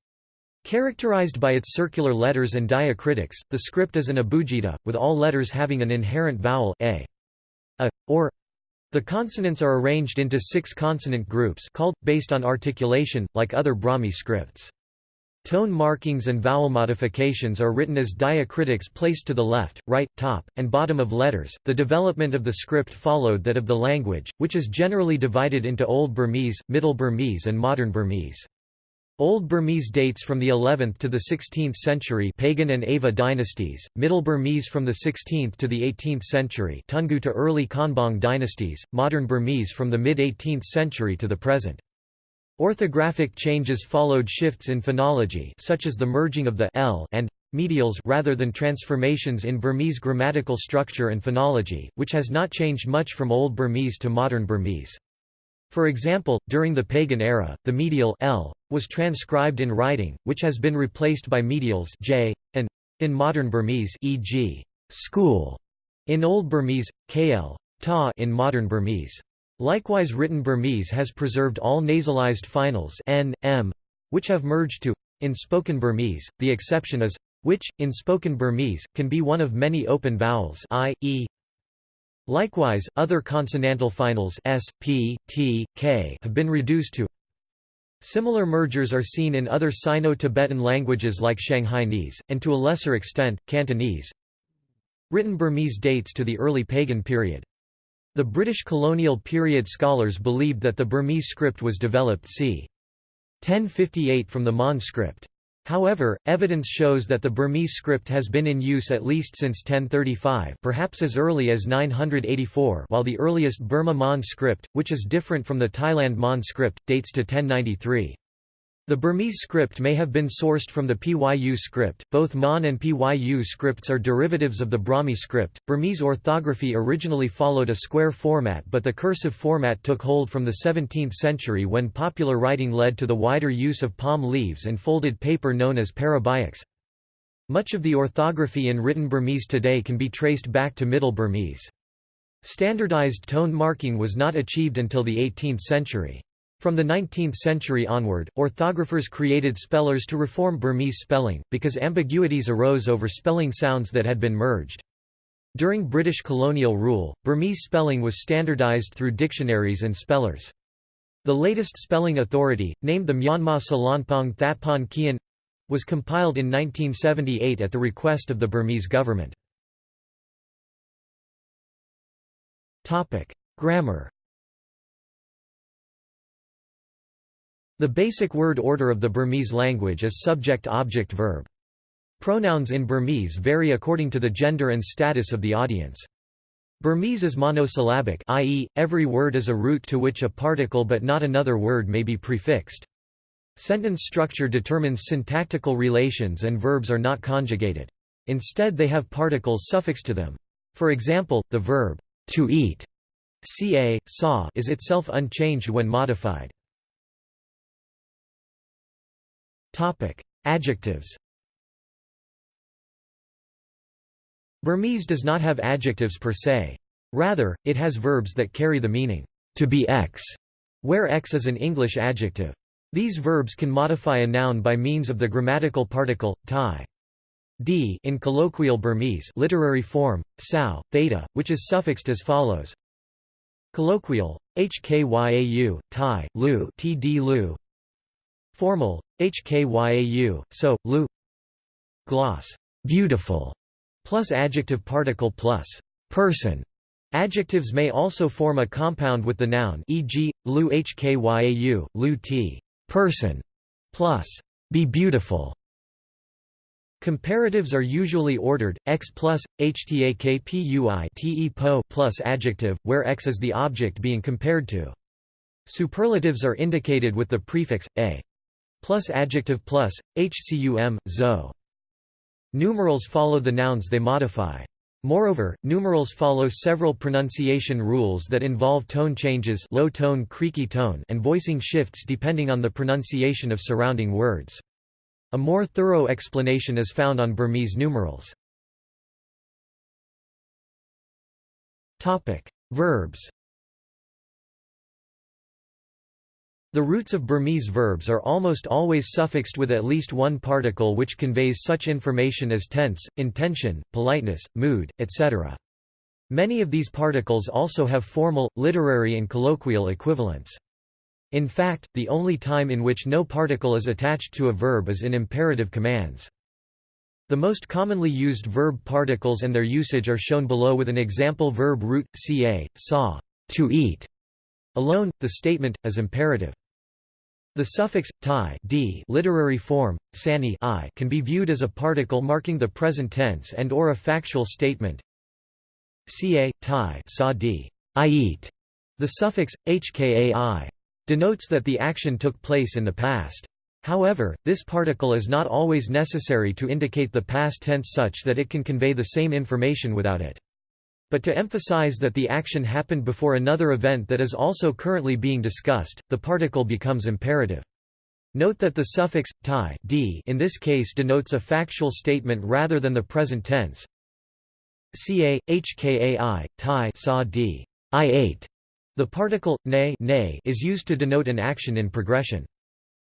Speaker 1: Characterized by its circular letters and diacritics, the script is an abugida, with all letters having an inherent vowel a, a, or the consonants are arranged into six consonant groups called, based on articulation, like other Brahmi scripts. Tone markings and vowel modifications are written as diacritics placed to the left, right, top, and bottom of letters. The development of the script followed that of the language, which is generally divided into Old Burmese, Middle Burmese, and Modern Burmese. Old Burmese dates from the 11th to the 16th century Pagan and Ava dynasties, Middle Burmese from the 16th to the 18th century Toungoo to early Konbaung dynasties, Modern Burmese from the mid-18th century to the present. Orthographic changes followed shifts in phonology such as the merging of the l and medials rather than transformations in Burmese grammatical structure and phonology, which has not changed much from Old Burmese to Modern Burmese. For example, during the pagan era, the medial l was transcribed in writing, which has been replaced by medials j and in modern Burmese, e.g., school in Old Burmese, kl ta in modern Burmese. Likewise written Burmese has preserved all nasalized finals n, m, which have merged to in spoken Burmese, the exception is which, in spoken Burmese, can be one of many open vowels i, e. Likewise, other consonantal finals s, p, t, k have been reduced to Similar mergers are seen in other Sino-Tibetan languages like Shanghainese, and to a lesser extent, Cantonese. Written Burmese dates to the early pagan period. The British colonial period scholars believed that the Burmese script was developed c. 1058 from the Mon script. However, evidence shows that the Burmese script has been in use at least since 1035 perhaps as early as 984 while the earliest Burma Mon script, which is different from the Thailand Mon script, dates to 1093. The Burmese script may have been sourced from the Pyu script. Both Mon and Pyu scripts are derivatives of the Brahmi script. Burmese orthography originally followed a square format, but the cursive format took hold from the 17th century when popular writing led to the wider use of palm leaves and folded paper known as parabaiks. Much of the orthography in written Burmese today can be traced back to Middle Burmese. Standardized tone marking was not achieved until the 18th century. From the 19th century onward, orthographers created spellers to reform Burmese spelling, because ambiguities arose over spelling sounds that had been merged. During British colonial rule, Burmese spelling was standardized through dictionaries and spellers. The latest spelling authority, named the Myanmar Salonpaung Thatpon Kyan, was compiled in 1978 at the request of the Burmese government. Grammar The basic word order of the Burmese language is subject-object-verb. Pronouns in Burmese vary according to the gender and status of the audience. Burmese is monosyllabic i.e., every word is a root to which a particle but not another word may be prefixed. Sentence structure determines syntactical relations and verbs are not conjugated. Instead they have particles suffixed to them. For example, the verb, to eat ca, saw is itself unchanged when modified. Topic: Adjectives. Burmese does not have adjectives per se. Rather, it has verbs that carry the meaning to be x, where x is an English adjective. These verbs can modify a noun by means of the grammatical particle tai. d in colloquial Burmese literary form, sao, theta, which is suffixed as follows. Colloquial, hkyau, tai, lu, td lu, Formal, hkyau, so, lu Gloss, beautiful, plus adjective particle plus person. Adjectives may also form a compound with the noun e.g., lu hkyau, lu t person, plus be beautiful. Comparatives are usually ordered, x plus, htakpui po plus adjective, where x is the object being compared to. Superlatives are indicated with the prefix, a plus adjective plus, hcum, zo. Numerals follow the nouns they modify. Moreover, numerals follow several pronunciation rules that involve tone changes low tone creaky tone and voicing shifts depending on the pronunciation of surrounding words. A more thorough explanation is found on Burmese numerals. Verbs The roots of Burmese verbs are almost always suffixed with at least one particle which conveys such information as tense, intention, politeness, mood, etc. Many of these particles also have formal, literary and colloquial equivalents. In fact, the only time in which no particle is attached to a verb is in imperative commands. The most commonly used verb particles and their usage are shown below with an example verb root, ca, saw, to eat. Alone, the statement, is imperative. The suffix ti d literary form sani i can be viewed as a particle marking the present tense and or a factual statement. Ca ti sa d I eat. The suffix hkai denotes that the action took place in the past. However, this particle is not always necessary to indicate the past tense such that it can convey the same information without it. But to emphasize that the action happened before another event that is also currently being discussed, the particle becomes imperative. Note that the suffix ti d in this case denotes a factual statement rather than the present tense. Ca hkai ti saw d I ate. The particle ne is used to denote an action in progression.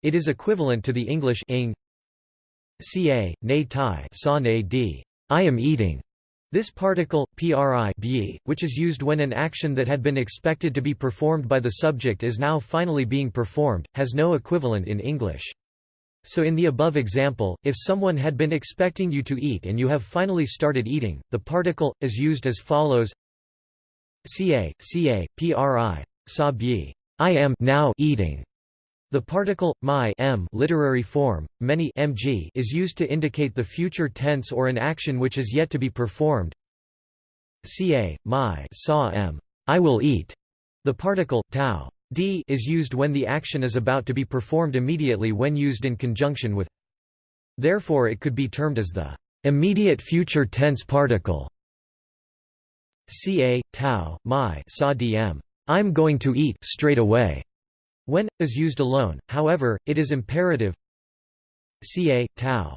Speaker 1: It is equivalent to the English ing. Ca ne tai saw ne d I am eating. This particle, pri which is used when an action that had been expected to be performed by the subject is now finally being performed, has no equivalent in English. So in the above example, if someone had been expecting you to eat and you have finally started eating, the particle, is used as follows ca, ca, pri, sa I am now eating. The particle my m literary form, many mg is used to indicate the future tense or an action which is yet to be performed. Ca, my saw m I will eat. The particle tau d is used when the action is about to be performed immediately when used in conjunction with. Therefore it could be termed as the immediate future tense particle. Ca, tau, my saw dm I'm going to eat straight away. When, is used alone, however, it is imperative ca, tau.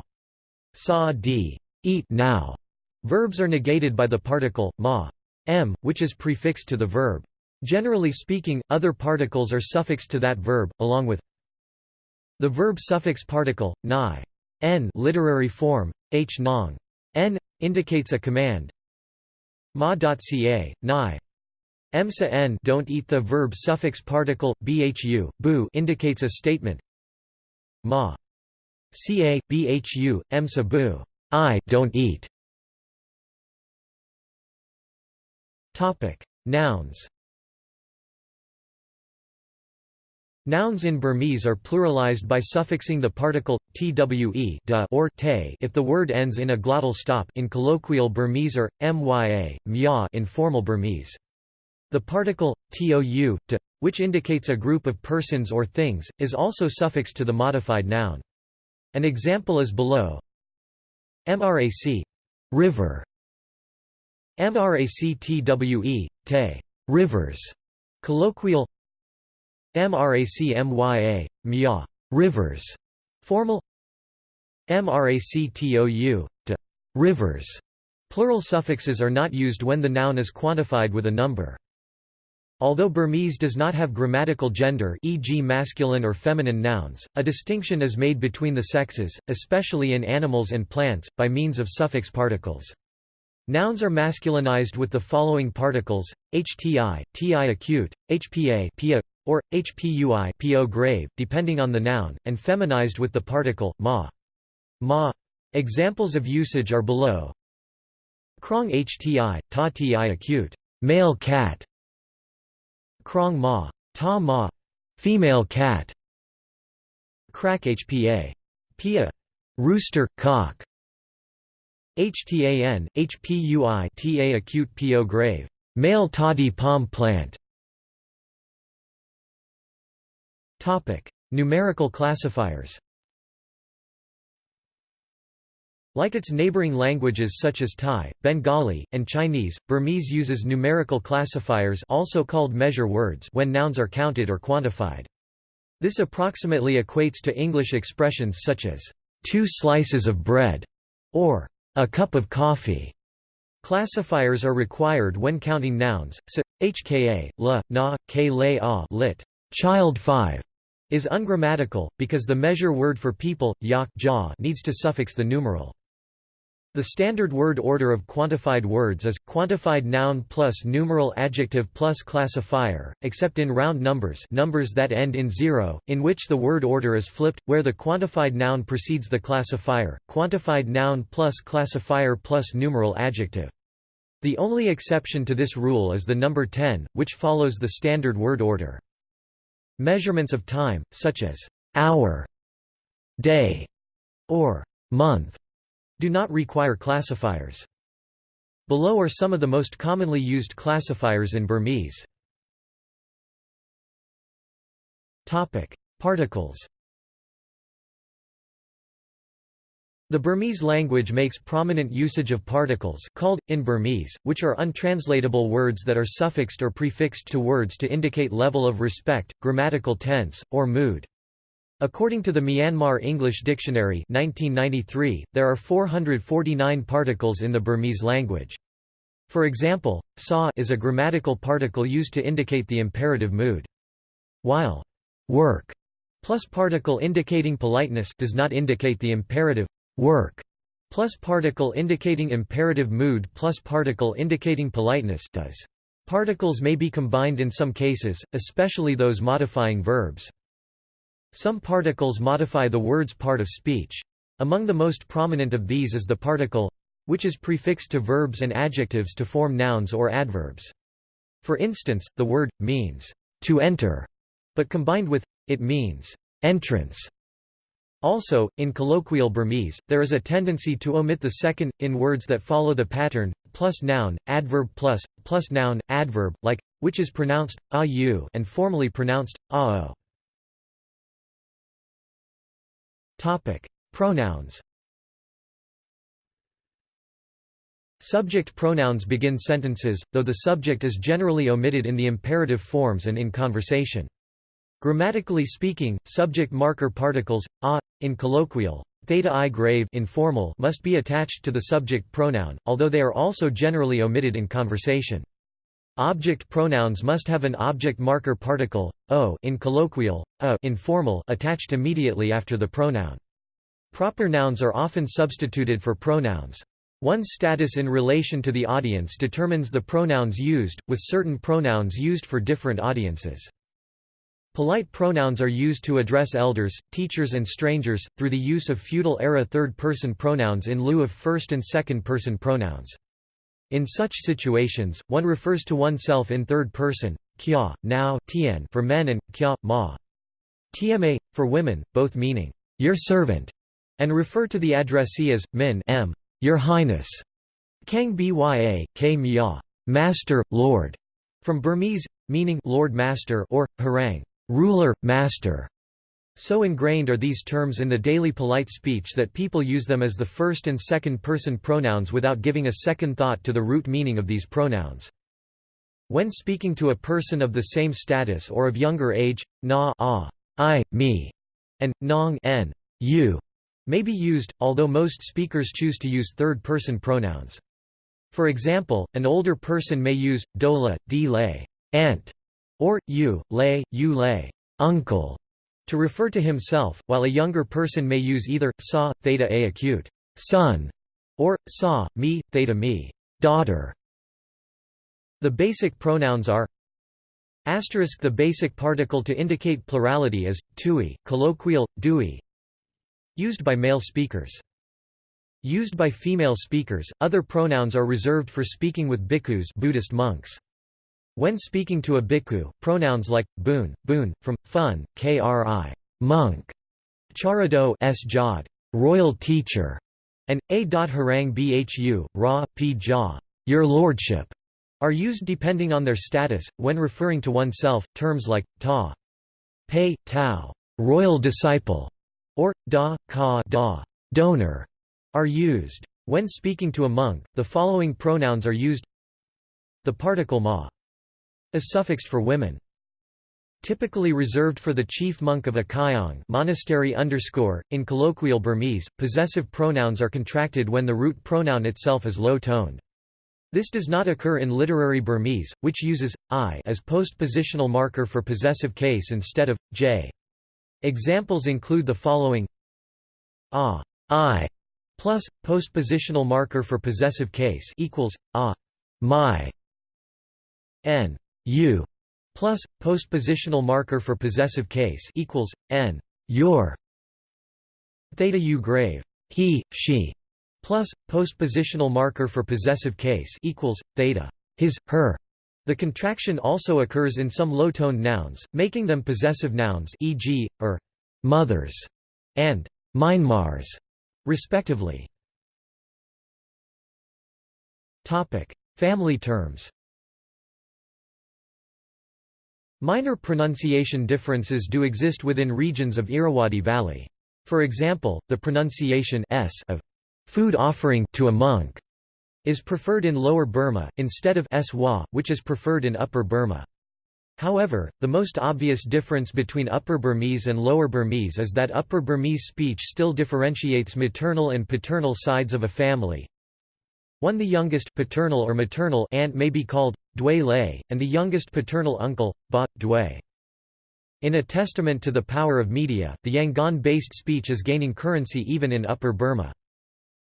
Speaker 1: Sa d. Eat now. Verbs are negated by the particle, ma. m, which is prefixed to the verb. Generally speaking, other particles are suffixed to that verb, along with the verb suffix particle, ni. n literary form, h nong. n, indicates a command ma.ca, ni. Emsa n don't eat the verb suffix particle bhu bu indicates a statement. Ma ca bhu emsa bu I don't eat. Topic Nouns Nouns in Burmese are pluralized by suffixing the particle twe da or te if the word ends in a glottal stop in colloquial Burmese or mya, mya in formal Burmese. The particle, tou, to, which indicates a group of persons or things, is also suffixed to the modified noun. An example is below. MRAC river. MRACTWE, te rivers. Colloquial MRACMYA, mya rivers. Formal MRACTOU, to rivers. Plural suffixes are not used when the noun is quantified with a number. Although Burmese does not have grammatical gender e.g. masculine or feminine nouns, a distinction is made between the sexes, especially in animals and plants, by means of suffix particles. Nouns are masculinized with the following particles, hti, ti acute, hpa pia, or hpui po grave, depending on the noun, and feminized with the particle, ma. ma. Examples of usage are below. Krong hti, ta ti acute, male cat, Krong ma, ta ma, female cat. Crack hpa, pia, rooster, cock. HTAN, HPUI TA acute PO grave, male toddy palm plant. Topic: Numerical classifiers. Like its neighboring languages such as Thai, Bengali, and Chinese, Burmese uses numerical classifiers also called measure words when nouns are counted or quantified. This approximately equates to English expressions such as, two slices of bread, or a cup of coffee. Classifiers are required when counting nouns, so, hka, la, na, k le a lit. Child 5 is ungrammatical, because the measure word for people, yak ja, needs to suffix the numeral. The standard word order of quantified words is, quantified noun plus numeral adjective plus classifier, except in round numbers numbers that end in zero, in which the word order is flipped, where the quantified noun precedes the classifier, quantified noun plus classifier plus numeral adjective. The only exception to this rule is the number 10, which follows the standard word order. Measurements of time, such as hour, day, or month, do not require classifiers. Below are some of the most commonly used classifiers in Burmese. Topic: Particles The Burmese language makes prominent usage of particles called, in Burmese, which are untranslatable words that are suffixed or prefixed to words to indicate level of respect, grammatical tense, or mood. According to the Myanmar English Dictionary 1993, there are 449 particles in the Burmese language. For example, sa is a grammatical particle used to indicate the imperative mood. While work plus particle indicating politeness does not indicate the imperative work plus particle indicating imperative mood plus particle indicating politeness does. Particles may be combined in some cases, especially those modifying verbs. Some particles modify the word's part of speech. Among the most prominent of these is the particle which is prefixed to verbs and adjectives to form nouns or adverbs. For instance, the word means to enter, but combined with it means entrance. Also, in colloquial Burmese, there is a tendency to omit the second, in words that follow the pattern, plus noun, adverb plus, plus noun, adverb, like, which is pronounced, a u and formally pronounced, a Topic: Pronouns. Subject pronouns begin sentences, though the subject is generally omitted in the imperative forms and in conversation. Grammatically speaking, subject marker particles a in colloquial, theta i grave informal must be attached to the subject pronoun, although they are also generally omitted in conversation. Object pronouns must have an object marker particle, o in colloquial, a informal attached immediately after the pronoun. Proper nouns are often substituted for pronouns. One's status in relation to the audience determines the pronouns used, with certain pronouns used for different audiences. Polite pronouns are used to address elders, teachers and strangers, through the use of feudal-era third-person pronouns in lieu of first- and second-person pronouns. In such situations, one refers to oneself in third person, kya, now, tien for men and kya, ma. Tma, for women, both meaning, your servant, and refer to the addressee as, min m, your highness. Kang bya, k mya, master, lord, from Burmese, meaning Lord Master or, harang, ruler, master. So ingrained are these terms in the daily polite speech that people use them as the first and second person pronouns without giving a second thought to the root meaning of these pronouns. When speaking to a person of the same status or of younger age, na ah, I, me, and nong n, you, may be used, although most speakers choose to use third-person pronouns. For example, an older person may use, dola, di lay, aunt, or, you, lay, you lay, uncle, to refer to himself, while a younger person may use either, sa, theta a acute, son, or, sa, me, theta me, daughter. The basic pronouns are Asterisk The basic particle to indicate plurality is, tui, colloquial, dui Used by male speakers. Used by female speakers, other pronouns are reserved for speaking with bhikkhus Buddhist monks. When speaking to a bhikkhu, pronouns like boon, boon, from fun, kri, monk, charado s jod, royal teacher, and a. harang bhu, ra, p ja, your lordship, are used depending on their status. When referring to oneself, terms like ta, pei, tao, royal disciple, or da, ka, da, donor, are used. When speaking to a monk, the following pronouns are used. The particle ma is suffixed for women. Typically reserved for the chief monk of a kyaung monastery underscore. .In colloquial Burmese, possessive pronouns are contracted when the root pronoun itself is low-toned. This does not occur in literary Burmese, which uses i as postpositional marker for possessive case instead of j. Examples include the following: a, i, plus postpositional marker for possessive case equals a my n you plus postpositional marker for possessive case equals n. Your theta u grave. He she plus postpositional marker for possessive case equals theta. His her. The contraction also occurs in some low-toned nouns, making them possessive nouns e.g., er, mothers, and Myanmars, respectively. topic. Family terms Minor pronunciation differences do exist within regions of Irrawaddy Valley. For example, the pronunciation s of food offering to a monk is preferred in Lower Burma, instead of swa, which is preferred in Upper Burma. However, the most obvious difference between Upper Burmese and Lower Burmese is that Upper Burmese speech still differentiates maternal and paternal sides of a family. One the youngest paternal or maternal aunt may be called dway and the youngest paternal uncle, ba, dway. In a testament to the power of media, the Yangon-based speech is gaining currency even in Upper Burma.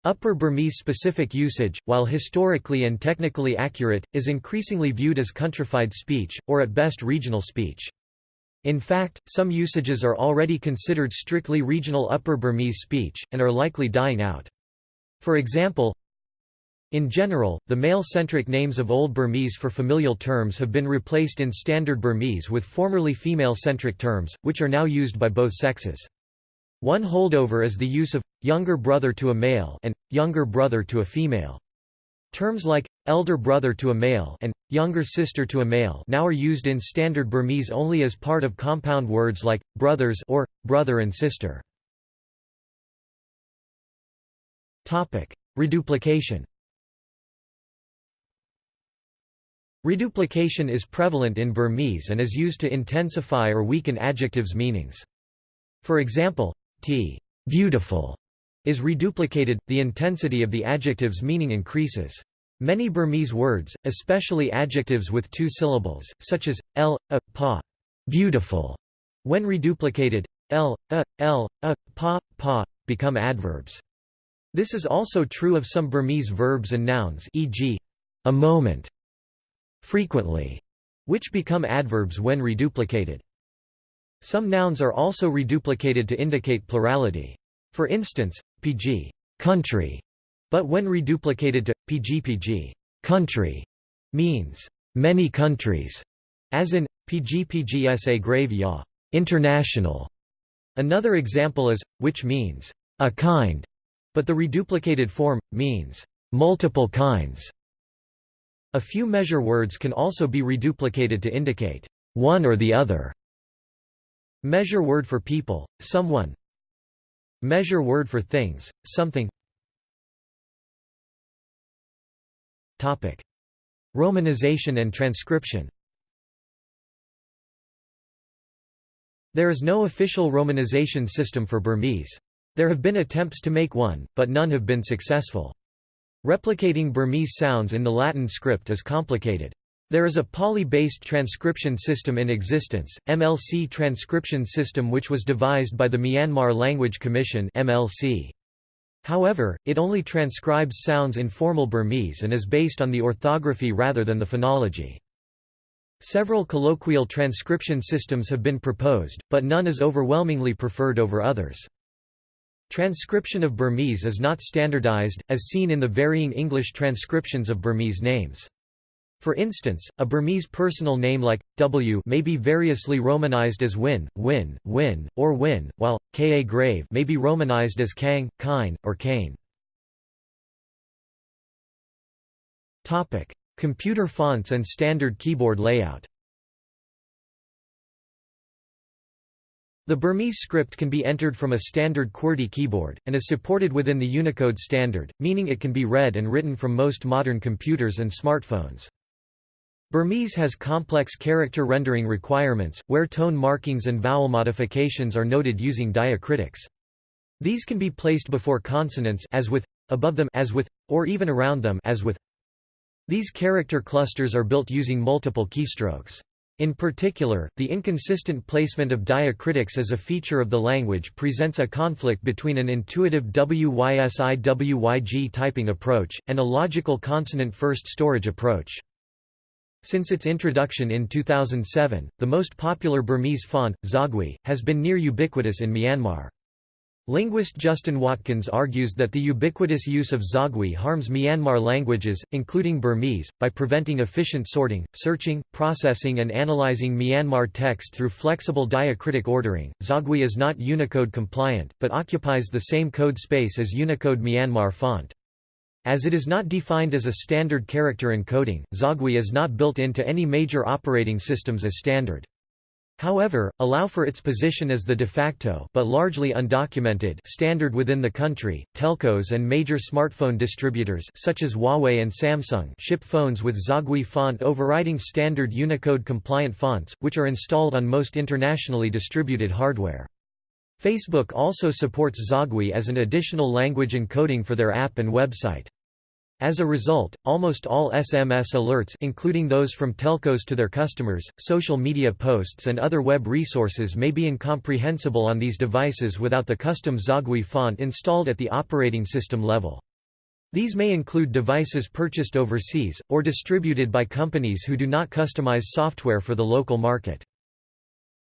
Speaker 1: Upper Burmese specific usage, while historically and technically accurate, is increasingly viewed as countrified speech, or at best regional speech. In fact, some usages are already considered strictly regional Upper Burmese speech, and are likely dying out. For example, in general, the male-centric names of Old Burmese for familial terms have been replaced in Standard Burmese with formerly female-centric terms, which are now used by both sexes. One holdover is the use of younger brother to a male and younger brother to a female. Terms like elder brother to a male and younger sister to a male now are used in standard Burmese only as part of compound words like brothers or brother and sister. Topic: Reduplication. Reduplication is prevalent in Burmese and is used to intensify or weaken adjectives' meanings. For example, t beautiful is reduplicated, the intensity of the adjective's meaning increases. Many Burmese words, especially adjectives with two syllables, such as l, a, pa, beautiful, when reduplicated, l, a, l, a, pa, pa, become adverbs. This is also true of some Burmese verbs and nouns e.g., a moment, frequently, which become adverbs when reduplicated. Some nouns are also reduplicated to indicate plurality. For instance, pg country, but when reduplicated to pgpg country means many countries, as in pgpgsa grave ya international. Another example is which means a kind, but the reduplicated form means multiple kinds. A few measure words can also be reduplicated to indicate one or the other. Measure word for people, someone Measure word for things, something Topic: Romanization and transcription There is no official romanization system for Burmese. There have been attempts to make one, but none have been successful. Replicating Burmese sounds in the Latin script is complicated. There is a Pali-based transcription system in existence, MLC transcription system which was devised by the Myanmar Language Commission MLC. However, it only transcribes sounds in formal Burmese and is based on the orthography rather than the phonology. Several colloquial transcription systems have been proposed, but none is overwhelmingly preferred over others. Transcription of Burmese is not standardized, as seen in the varying English transcriptions of Burmese names. For instance, a Burmese personal name like W may be variously romanized as Win, Win, Win, or Win, while Ka grave may be romanized as Kang, Kine, or Kane. Topic: Computer fonts and standard keyboard layout. The Burmese script can be entered from a standard QWERTY keyboard, and is supported within the Unicode standard, meaning it can be read and written from most modern computers and smartphones. Burmese has complex character rendering requirements, where tone markings and vowel modifications are noted using diacritics. These can be placed before consonants as with, above them as with, or even around them as with. These character clusters are built using multiple keystrokes. In particular, the inconsistent placement of diacritics as a feature of the language presents a conflict between an intuitive WYSI-WYG typing approach, and a logical consonant-first storage approach. Since its introduction in 2007, the most popular Burmese font, Zawgyi, has been near ubiquitous in Myanmar. Linguist Justin Watkins argues that the ubiquitous use of Zawgyi harms Myanmar languages, including Burmese, by preventing efficient sorting, searching, processing, and analyzing Myanmar text through flexible diacritic ordering. Zawgyi is not Unicode compliant, but occupies the same code space as Unicode Myanmar font. As it is not defined as a standard character encoding, Zawgyi is not built into any major operating systems as standard. However, allow for its position as the de facto but largely undocumented standard within the country. Telcos and major smartphone distributors such as Huawei and Samsung ship phones with Zawgyi font overriding standard Unicode compliant fonts, which are installed on most internationally distributed hardware. Facebook also supports Zawgyi as an additional language encoding for their app and website. As a result, almost all SMS alerts including those from telcos to their customers, social media posts and other web resources may be incomprehensible on these devices without the custom Zawgyi font installed at the operating system level. These may include devices purchased overseas, or distributed by companies who do not customize software for the local market.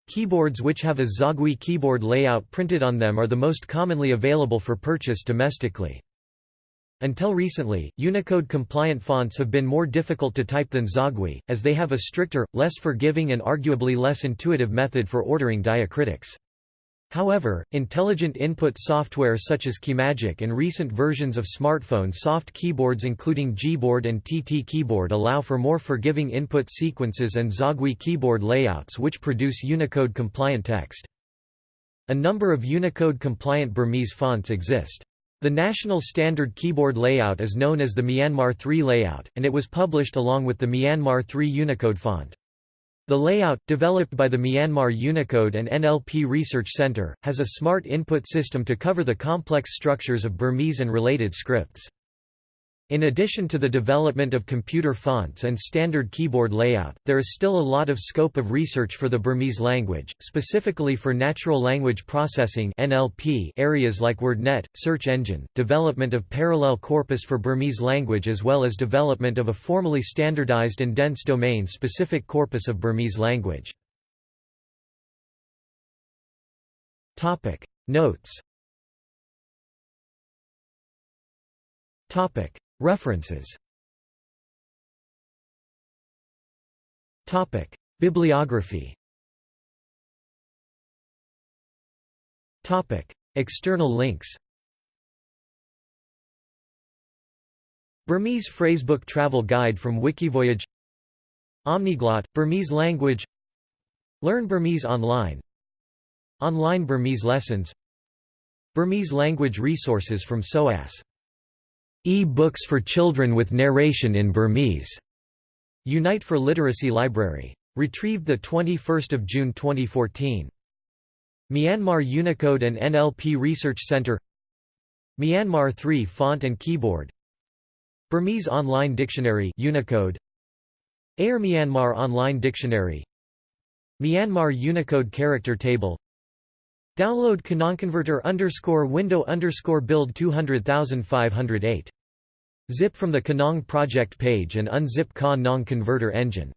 Speaker 1: Keyboards which have a Zawgyi keyboard layout printed on them are the most commonly available for purchase domestically. Until recently, Unicode-compliant fonts have been more difficult to type than Zawgyi, as they have a stricter, less forgiving and arguably less intuitive method for ordering diacritics. However, intelligent input software such as Keymagic and recent versions of smartphone soft keyboards including Gboard and TT Keyboard allow for more forgiving input sequences and Zawgyi keyboard layouts which produce Unicode-compliant text. A number of Unicode-compliant Burmese fonts exist. The national standard keyboard layout is known as the Myanmar 3 layout, and it was published along with the Myanmar 3 Unicode font. The layout, developed by the Myanmar Unicode and NLP Research Center, has a smart input system to cover the complex structures of Burmese and related scripts. In addition to the development of computer fonts and standard keyboard layout, there is still a lot of scope of research for the Burmese language, specifically for natural language processing (NLP) areas like WordNet, search engine, development of parallel corpus for Burmese language as well as development of a formally standardized and dense domain-specific corpus of Burmese language. Topic Notes Topic References. Topic: Bibliography. Topic: External links. Burmese phrasebook travel guide from Wikivoyage. Omniglot, Burmese language. Learn Burmese online. Online Burmese lessons. Burmese language resources from SOAS E-books for children with narration in Burmese. Unite for Literacy Library. Retrieved 21 June 2014. Myanmar Unicode and NLP Research Center Myanmar 3 Font and Keyboard Burmese Online Dictionary Unicode Air Myanmar Online Dictionary Myanmar Unicode Character Table Download Kanaungconverter underscore window underscore build 200508. Zip from the Kanaung project page and unzip Kanaung converter engine.